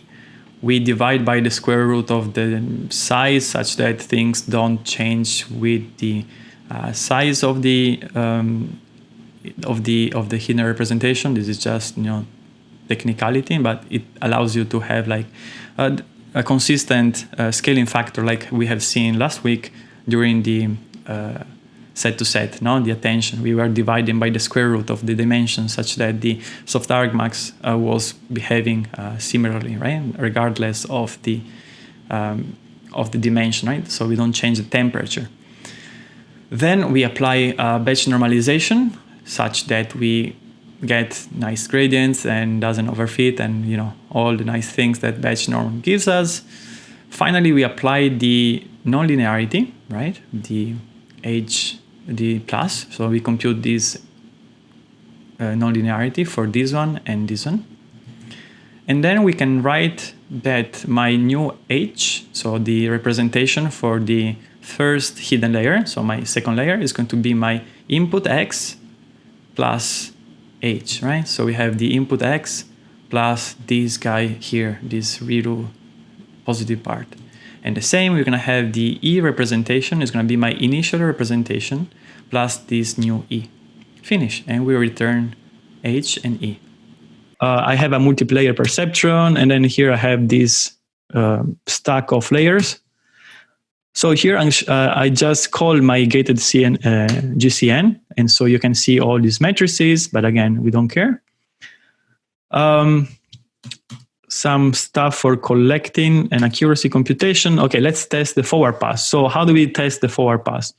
We divide by the square root of the size such that things don't change with the uh, size of the um, of the of the hidden representation. This is just you know technicality, but it allows you to have like a, a consistent uh, scaling factor, like we have seen last week during the uh, set to set, no, the attention. We were dividing by the square root of the dimension such that the soft argmax uh, was behaving uh, similarly, right, regardless of the um, of the dimension, right? So we don't change the temperature. Then we apply batch normalization such that we get nice gradients and doesn't overfit and you know all the nice things that batch norm gives us. Finally, we apply the nonlinearity, right? The h the plus. So we compute this uh, nonlinearity for this one and this one. And then we can write that my new h, so the representation for the first hidden layer, so my second layer is going to be my input x plus h, right? So we have the input x plus this guy here, this ReLU positive part. And the same, we're going to have the E representation is going to be my initial representation plus this new E. Finish. And we return H and E. Uh, I have a multilayer perceptron, and then here I have this uh, stack of layers. So here uh, I just call my gated CN, uh, GCN, and so you can see all these matrices, but again, we don't care. Um, some stuff for collecting and accuracy computation. Okay, let's test the forward pass. So how do we test the forward pass?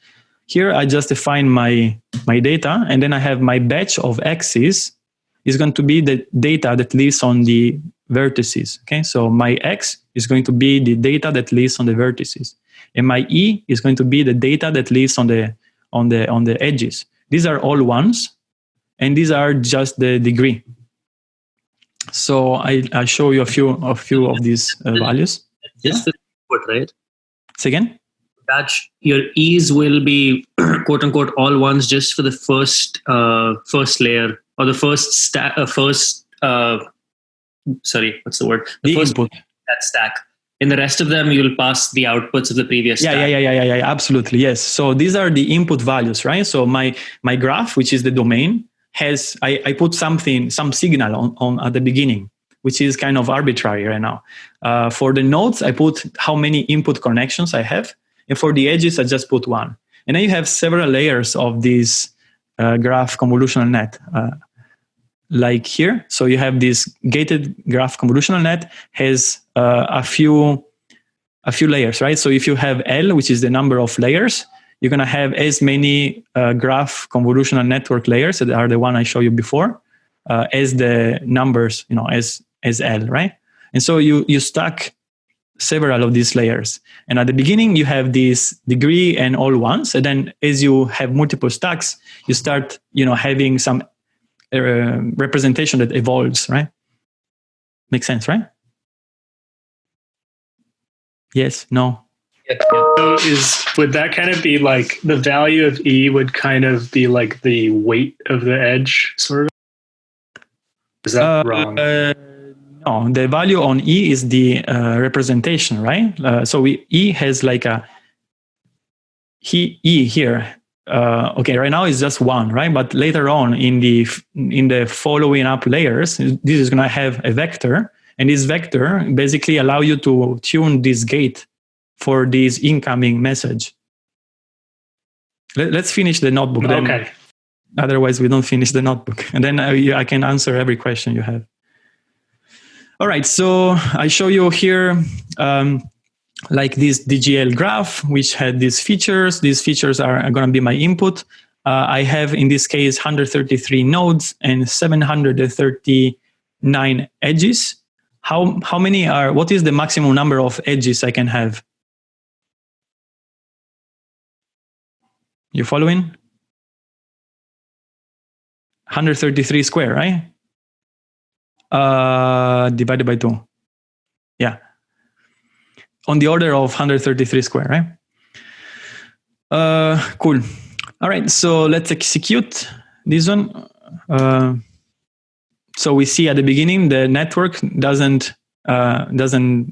Here I just define my, my data, and then I have my batch of x's is going to be the data that lives on the vertices. Okay, so my x is going to be the data that lives on the vertices, and my e is going to be the data that lives on the on the on the edges. These are all ones, and these are just the degree. So I, I show you a few a few of these uh, values. Just the input, right? Say again. That your e's will be <clears throat> quote unquote all ones just for the first uh, first layer or the first stack uh, first uh, sorry what's the word the, the first input that stack in the rest of them you'll pass the outputs of the previous yeah, stack. yeah yeah yeah yeah yeah absolutely yes so these are the input values right so my my graph which is the domain has I, I put something some signal on, on at the beginning which is kind of arbitrary right now. Uh, for the nodes i put how many input connections i have and for the edges i just put one. And then you have several layers of this uh, graph convolutional net uh, like here. So you have this gated graph convolutional net has uh, a few a few layers right? So if you have l which is the number of layers you're going to have as many uh, graph convolutional network layers that are the one I showed you before uh, as the numbers, you know, as as L, right? And so you you stack several of these layers. And at the beginning, you have this degree and all ones. And then as you have multiple stacks, you start, you know, having some uh, representation that evolves, right? Makes sense, right? Yes, no. So is would that kind of be like the value of E would kind of be like the weight of the edge, sort of? Is that uh, wrong? Uh, no, the value on E is the uh, representation, right? Uh, so we, E has like a he E here. Uh, okay, right now it's just one, right? But later on in the in the following up layers, this is going to have a vector, and this vector basically allow you to tune this gate for this incoming message. Let, us finish the notebook. Then. Okay. Otherwise, we don't finish the notebook. <laughs> And then I, I can answer every question you have. All right, so I show you here um, like this DGL graph, which had these features. These features are, are going to be my input. Uh, I have, in this case, 133 nodes and 739 edges. How, how many are, what is the maximum number of edges I can have? You following? 133 square, right? Uh, divided by 2. Yeah. On the order of 133 square, right? Uh, cool. All right, so let's execute this one. Uh, so we see at the beginning the network doesn't uh, doesn't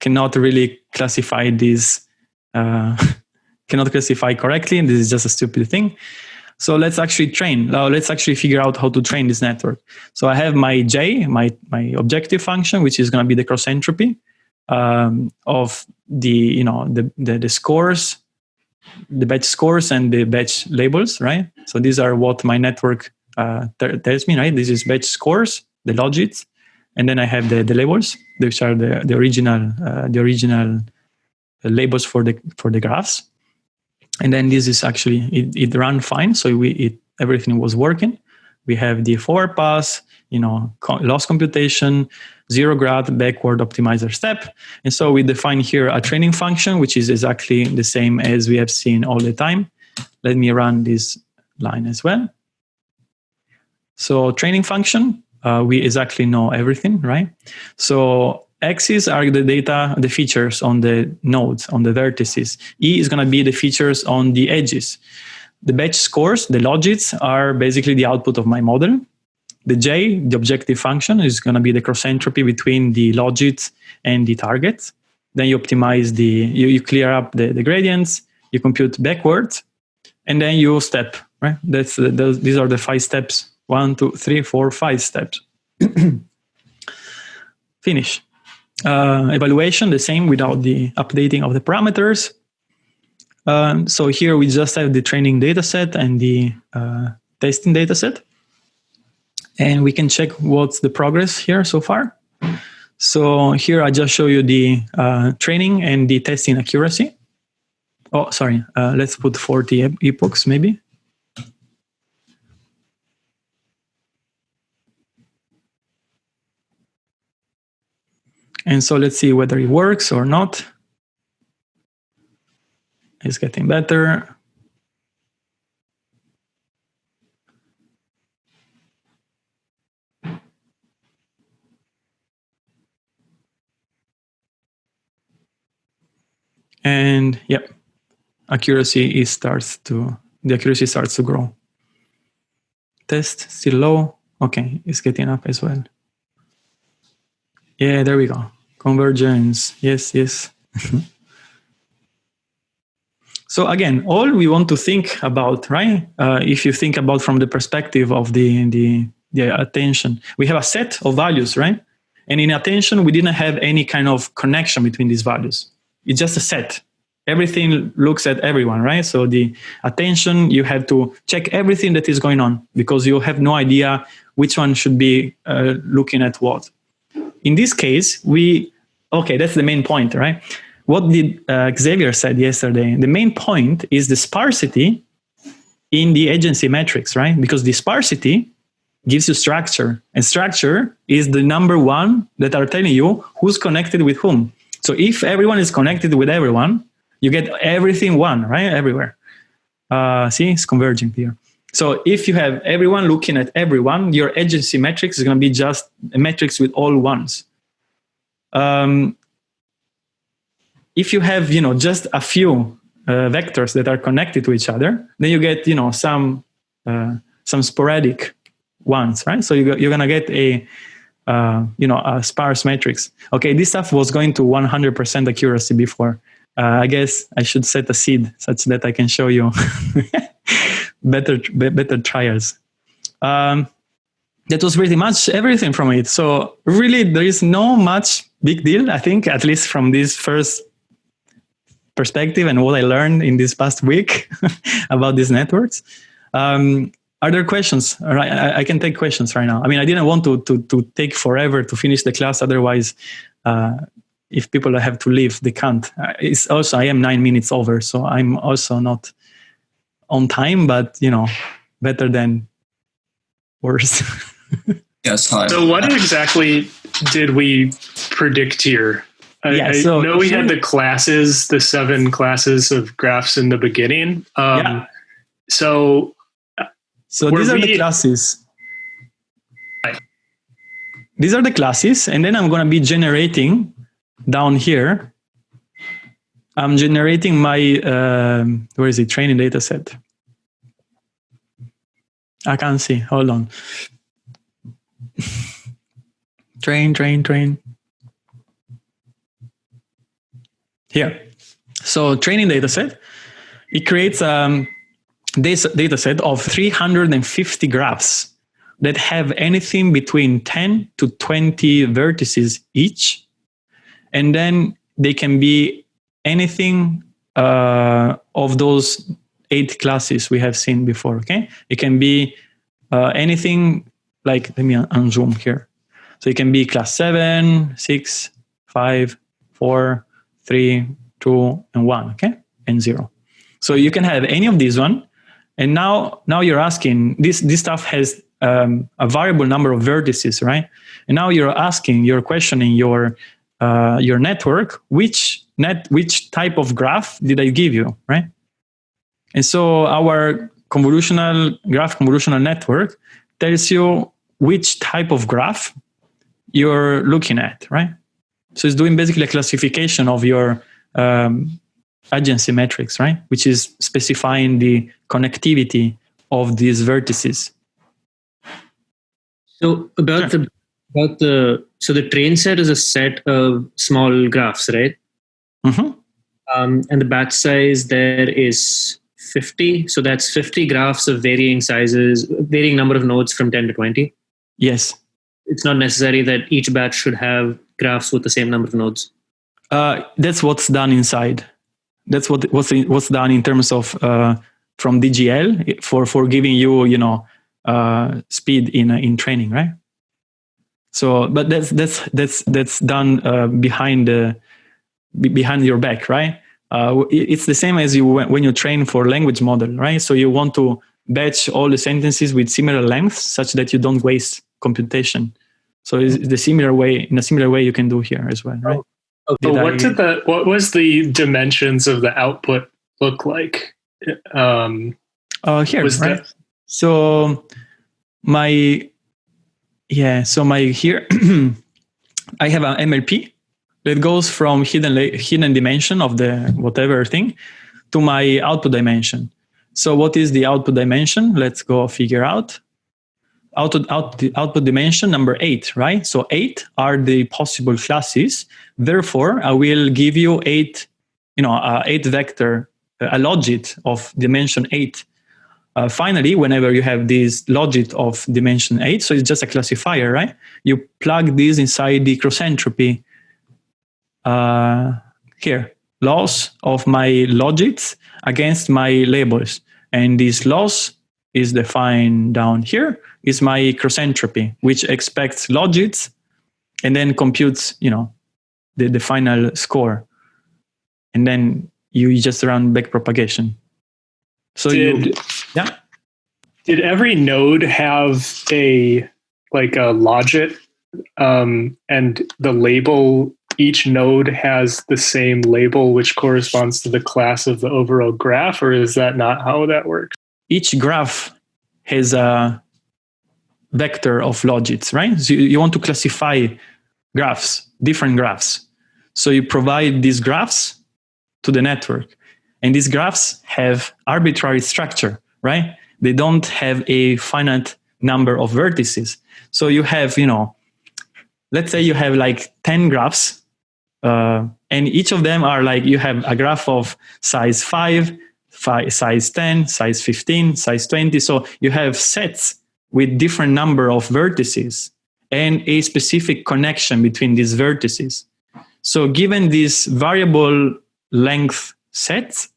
cannot really classify this uh, <laughs> cannot classify correctly. And this is just a stupid thing. So let's actually train. Now let's actually figure out how to train this network. So I have my J, my my objective function, which is going to be the cross entropy um, of the you know the, the the scores the batch scores and the batch labels, right? So these are what my network uh, tells me, right? This is batch scores, the logits, and then I have the, the labels, which are the, the original uh, the original labels for the for the graphs. And then this is actually it, it ran fine, so we it everything was working. We have the forward pass, you know, loss computation, zero grad backward optimizer step. And so we define here a training function, which is exactly the same as we have seen all the time. Let me run this line as well. So training function, uh, we exactly know everything, right? So X's are the data, the features on the nodes, on the vertices. E is going to be the features on the edges. The batch scores, the logits, are basically the output of my model. The J, the objective function, is going to be the cross entropy between the logits and the targets. Then you optimize the, you, you clear up the, the gradients, you compute backwards, and then you step, right? That's those, these are the five steps. One, two, three, four, five steps. <clears throat> Finish. Uh, evaluation, the same without the updating of the parameters. Um, so here we just have the training data set and the uh, testing data set. And we can check what's the progress here so far. So here I just show you the uh, training and the testing accuracy. Oh, sorry, uh, let's put 40 epochs maybe. And so let's see whether it works or not. It's getting better. And yep, accuracy is starts to the accuracy starts to grow. Test still low. Okay, it's getting up as well. Yeah, there we go. Convergence. Yes, yes. <laughs> so again, all we want to think about, right? Uh, if you think about from the perspective of the, the, the attention, we have a set of values, right? And in attention, we didn't have any kind of connection between these values. It's just a set. Everything looks at everyone, right? So the attention, you have to check everything that is going on because you have no idea which one should be uh, looking at what. In this case, we, okay, that's the main point, right? What did uh, Xavier said yesterday? The main point is the sparsity in the adjacency matrix, right? Because the sparsity gives you structure and structure is the number one that are telling you who's connected with whom. So if everyone is connected with everyone, you get everything one, right? Everywhere. Uh, see, it's converging here. So if you have everyone looking at everyone, your adjacency matrix is going to be just a matrix with all ones. Um, if you have, you know, just a few uh, vectors that are connected to each other, then you get, you know, some uh, some sporadic ones, right? So you, you're going to get a uh, you know, a sparse matrix. Okay, this stuff was going to 100% accuracy before. Uh, I guess I should set a seed such that I can show you <laughs> better better trials. Um, that was pretty much everything from it. So really, there is no much big deal. I think, at least from this first perspective and what I learned in this past week <laughs> about these networks. Um, are there questions? I, I, can take questions right now. I mean, I didn't want to, to, to take forever to finish the class. Otherwise, uh, if people have to leave, they can't. Uh, It's also I am nine minutes over, so I'm also not on time, but you know, better than worse. <laughs> Yes, hi. So what exactly did we predict here? I, Yeah, I know we had the classes, the seven classes of graphs in the beginning. Um, Yeah. So So Were these are the classes. Right. These are the classes, and then I'm going to be generating down here. I'm generating my um, where is it? Training data set. I can't see. Hold on. train, train, train. Here. So training data set. It creates um, this data set of 350 graphs that have anything between 10 to 20 vertices each. And then they can be anything uh, of those eight classes we have seen before. Okay, it can be uh, anything like let me un- unzoom here. So it can be class seven, six, five, four, three, two, and one. Okay, and zero. So you can have any of these one. And now, now you're asking this. This stuff has um, a variable number of vertices, right? And now you're asking, you're questioning your uh, your network. Which net, which type of graph did I give you, right? And so our convolutional graph convolutional network tells you which type of graph you're looking at, right? So it's doing basically a classification of your um, adjacency matrix, right? Which is specifying the connectivity of these vertices. So about Sure. the about the so the train set is a set of small graphs, right? Mhm. Um, and the batch size there is 50. So that's 50 graphs of varying sizes, varying number of nodes from 10 to 20. Yes. It's not necessary that each batch should have graphs with the same number of nodes. Uh, that's what's done inside. That's what what's what's done in terms of uh, from DGL for for giving you you know uh, speed in uh, in training, right? So, but that's that's that's that's done uh, behind the behind your back, right? Uh, it's the same as you when when you train for language model, right? So you want to batch all the sentences with similar lengths such that you don't waste computation. So it's the similar way in a similar way you can do here as well, right? So Did what I- did the what was the dimensions of the output look like? Um, Uh, here, right? that- So my yeah, so my here <clears throat> I have an MLP that goes from hidden hidden dimension of the whatever thing to my output dimension. So what is the output dimension? Let's go figure out. Output out, output dimension number eight, right? So eight are the possible classes. Therefore, I will give you eight, you know, uh, eight vector, a logit of dimension eight uh, finally, whenever you have this logit of dimension 8, so it's just a classifier, right? You plug this inside the cross entropy uh, here, loss of my logits against my labels. And this loss is defined down here is my cross entropy, which expects logits and then computes, you know, the, the final score. And then you just run back propagation. So you, yeah. did every node have a like a logit um, and the label each node has the same label which corresponds to the class of the overall graph or is that not how that works each graph has a vector of logits, right? So you, want to classify graphs, different graphs. So you provide these graphs to the network. And these graphs have arbitrary structure, right? They don't have a finite number of vertices. So you have, you know, let's say you have like 10 graphs, uh, and each of them are like you have a graph of size 5, fi- size 10, size 15, size 20. So you have sets with different number of vertices and a specific connection between these vertices. So given this variable length sets,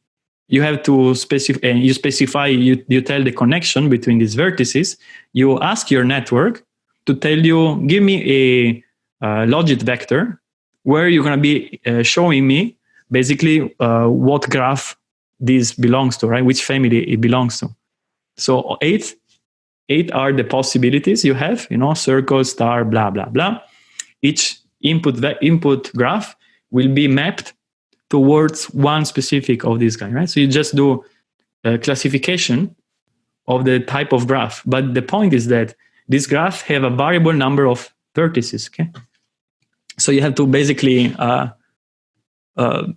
you have to specify, you specify, you, you tell the connection between these vertices. You ask your network to tell you, give me a uh, logit vector where you're going to be uh, showing me basically uh, what graph this belongs to, right? Which family it belongs to. So eight, eight are the possibilities you have, you know, circle, star, blah, blah, blah. Each input, input graph will be mapped towards one specific of this guys, right? So you just do a classification of the type of graph. But the point is that this graph have a variable number of vertices, okay? So you have to basically uh, uh,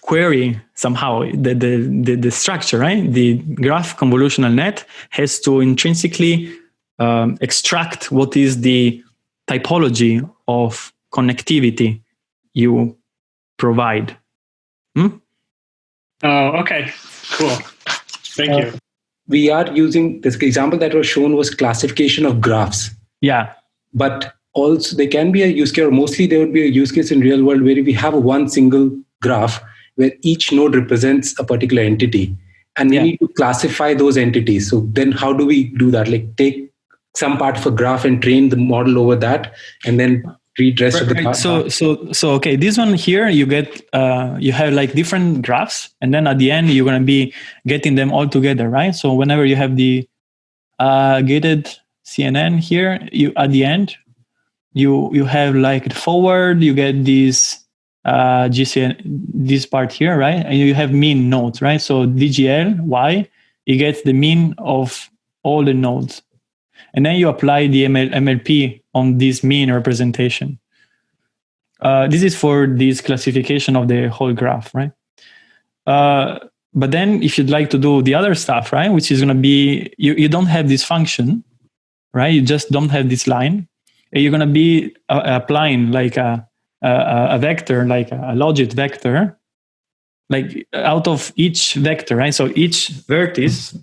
query somehow the, the, the, the, structure, right? The graph convolutional net has to intrinsically um, extract what is the typology of connectivity you provide. Hmm? Oh, okay, cool. Thank uh, you. We are using this example that was shown was classification of graphs. Yeah. But also there can be a use case, or mostly there would be a use case in real world where we have one single graph where each node represents a particular entity and we yeah. need to classify those entities so then how do we do that like take some part of a graph and train the model over that and then read rest right, of the right. so so so okay this one here you get uh, you have like different graphs and then at the end you're going to be getting them all together right so whenever you have the uh, gated cnn here you at the end you you have like the forward you get this uh, GCN, this part here, right? And you have mean nodes, right? So DGL, Y, it gets the mean of all the nodes. And then you apply the ML, MLP on this mean representation. Uh, this is for this classification of the whole graph, right? Uh, but then if you'd like to do the other stuff, right, which is going to be, you, you don't have this function, right? You just don't have this line. You're going to be uh, applying like a a, a vector, like a logit vector, like out of each vector, right? So each vertex,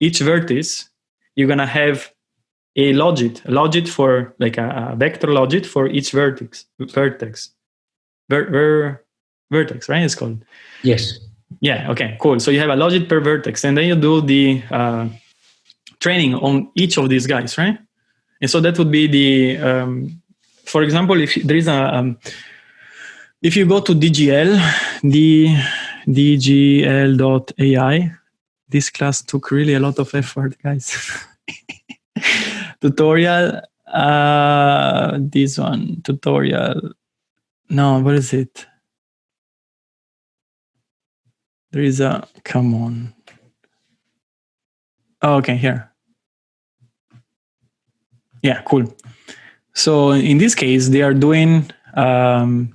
each vertex, you're gonna have a logit, a logit for like a, a vector logit for each vertex, vertex, ver, ver, vertex, right? It's called. Yes. Yeah. Okay. Cool. So you have a logit per vertex, and then you do the uh, training on each of these guys, right? And so that would be the um, for example, if there is a, um, if you go to DGL, the DGL.ai, this class took really a lot of effort, guys. <laughs> tutorial, uh, this one, tutorial. No, what is it? There is a, come on. Oh, okay, here. Yeah, cool. So in this case, they are doing um,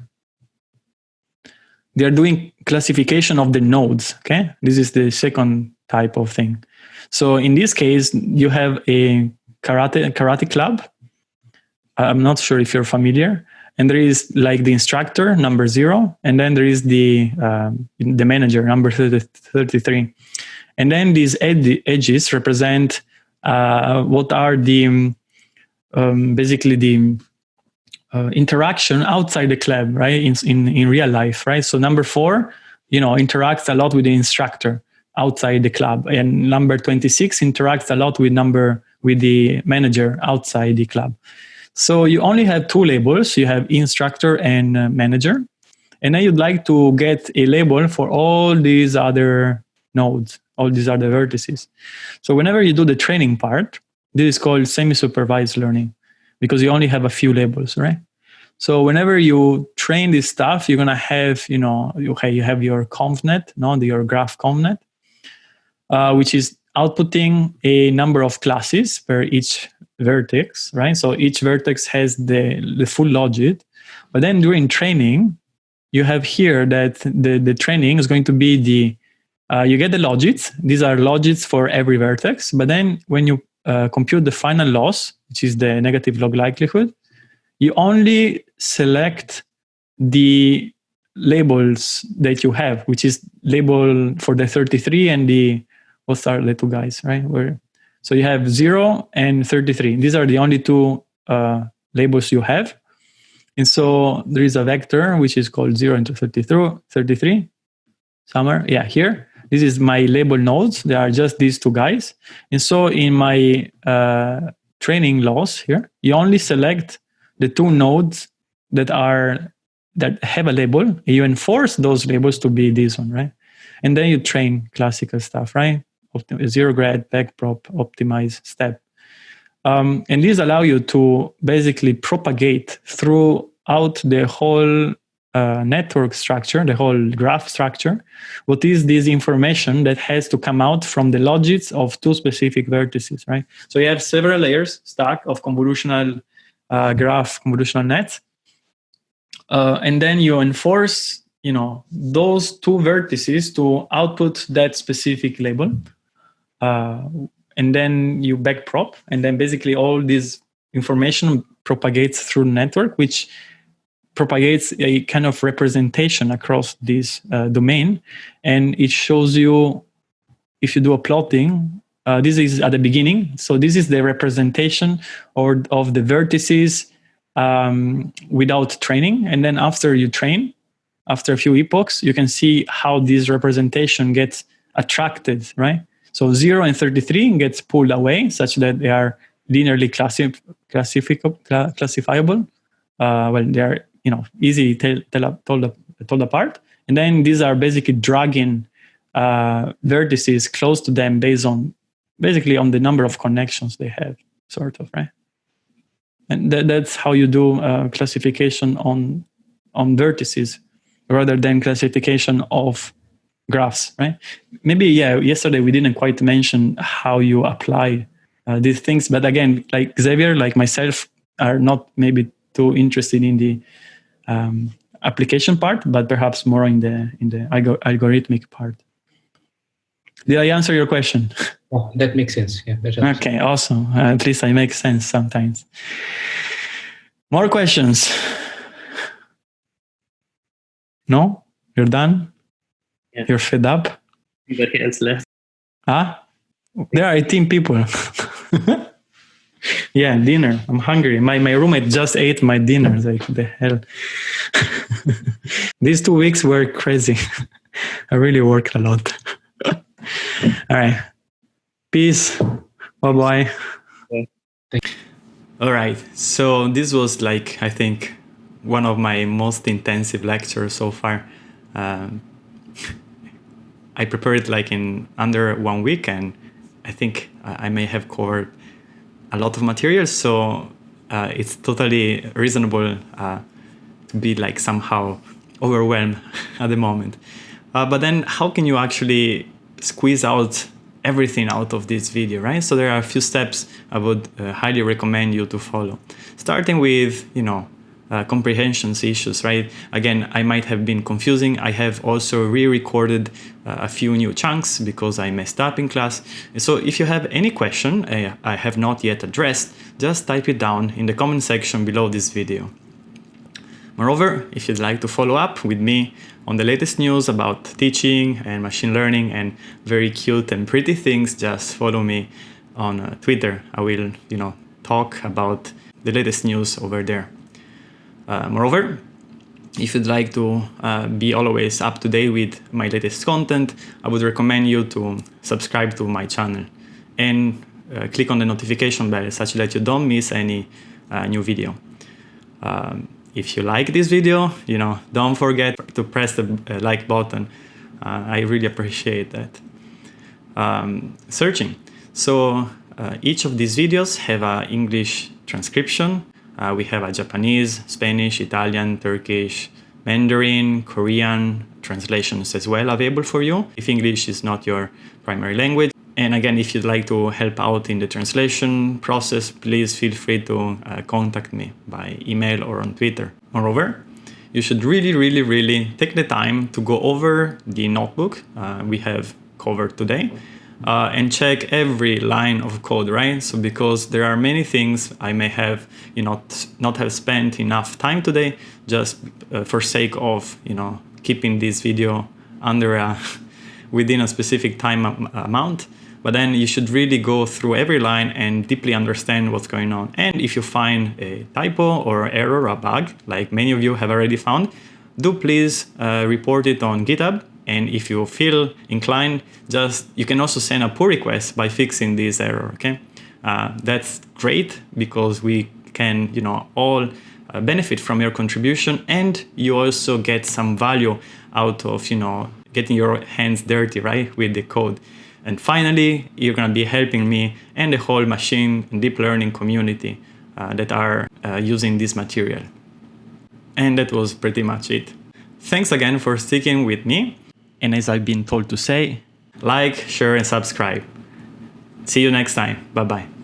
they are doing classification of the nodes. Okay, this is the second type of thing. So in this case, you have a karate karate club. I'm not sure if you're familiar. And there is like the instructor number zero, and then there is the um, the manager number 30, 33. And then these ed edges represent uh, what are the um, basically the uh, interaction outside the club, right? In, in, in real life, right? So number four, you know, interacts a lot with the instructor outside the club. And number 26 interacts a lot with number, with the manager outside the club. So you only have two labels. You have instructor and uh, manager. And then you'd like to get a label for all these other nodes, all these other vertices. So whenever you do the training part, this is called semi-supervised learning because you only have a few labels, right? So whenever you train this stuff, you're gonna have, you know, okay, you have your convnet, no, your graph convnet, uh, which is outputting a number of classes per each vertex, right? So each vertex has the, the full logit. But then during training, you have here that the, the training is going to be the, uh, you get the logits. These are logits for every vertex. But then when you uh, compute the final loss, which is the negative log likelihood, you only select the labels that you have, which is label for the 33 and the, what are the two guys, right? Where, so you have 0 and 33. These are the only two uh, labels you have. And so there is a vector which is called 0 into 33, 33 somewhere, yeah, here. This is my label nodes. They are just these two guys. And so in my uh, training loss here, you only select the two nodes that are that have a label. You enforce those labels to be this one, right? And then you train classical stuff, right? Optim- zero grad, backprop, optimize, step. Um, and these allow you to basically propagate throughout the whole uh, network structure, the whole graph structure, what is this information that has to come out from the logits of two specific vertices, right? So you have several layers stack of convolutional uh, graph, convolutional nets, uh, and then you enforce, you know, those two vertices to output that specific label, uh, and then you backprop, and then basically all this information propagates through network, which propagates a kind of representation across this uh, domain. And it shows you if you do a plotting uh, this is at the beginning. So this is the representation or of the vertices um, without training. And then after you train after a few epochs you can see how this representation gets attracted right? So 0 and 33 gets pulled away such that they are linearly classi- classifiable. Uh, well they are you know tell, told, told apart and then these are basically dragging uh, vertices close to them based on basically on the number of connections they have sort of right? And th- that's how you do uh, classification on on vertices rather than classification of graphs right? Maybe yeah yesterday we didn't quite mention how you apply uh, these things but again like xavier like myself are not maybe too interested in the um, application part, but perhaps more in the in the algorithmic part. Did I answer your question? <laughs> Oh, that makes sense. Yeah. okay, awesome. Uh, at least I make sense sometimes. More questions? No? You're done? Yeah. You're fed up? Anybody else left? Ah? There are 18 people. <laughs> yeah, dinner. I'm hungry. My my roommate just ate my dinner. Like the hell. <laughs> These two weeks were crazy. <laughs> I really worked a lot. <laughs> All right. Peace. Bye bye. All right. So this was like I think one of my most intensive lectures so far. Um, I prepared like in under one week, and I think I may have covered a lot of material, so uh, it's totally reasonable uh, to be like somehow overwhelmed <laughs> at the moment. Uh, but then how can you actually squeeze out everything out of this video, right? So there are a few steps I would uh, highly recommend you to follow. Starting with, you know, uh, comprehensions issues, right? Again, I might have been confusing. I have also re-recorded uh, a few new chunks because I messed up in class. So if you have any question uh, I have not yet addressed, just type it down in the comment section below this video. Moreover, if you'd like to follow up with me on the latest news about teaching and machine learning and very cute and pretty things, just follow me on uh, Twitter. I will, you know, talk about the latest news over there. Uh, moreover, if you'd like to uh, be always up to date with my latest content, I would recommend you to subscribe to my channel and uh, click on the notification bell such that you don't miss any uh, new video. Um, if you like this video, you know, don't forget to press the uh, like button. Uh, I really appreciate that. Um, searching. So each of these videos have an English transcription uh, we have a Japanese, Spanish, Italian, Turkish, Mandarin, Korean translations as well available for you if English is not your primary language. And again, if you'd like to help out in the translation process, please feel free to uh, contact me by email or on Twitter. Moreover, you should really, really, really take the time to go over the notebook uh, we have covered today uh, and check every line of code, right? So because there are many things I may have, you know, not have spent enough time today just uh, for sake of, you know, keeping this video under a, <laughs> within a specific time amount. But then you should really go through every line and deeply understand what's going on. And if you find a typo or error, a bug, like many of you have already found, do please uh, report it on GitHub and if you feel inclined, just you can also send a pull request by fixing this error. Okay, uh, that's great because we can, you know, all uh, benefit from your contribution and you also get some value out of, you know, getting your hands dirty, right, with the code. And finally, you're going to be helping me and the whole machine and deep learning community uh, that are uh, using this material. And that was pretty much it. Thanks again for sticking with me. And as I've been told to say, like, share, and subscribe. See you next time. Bye bye.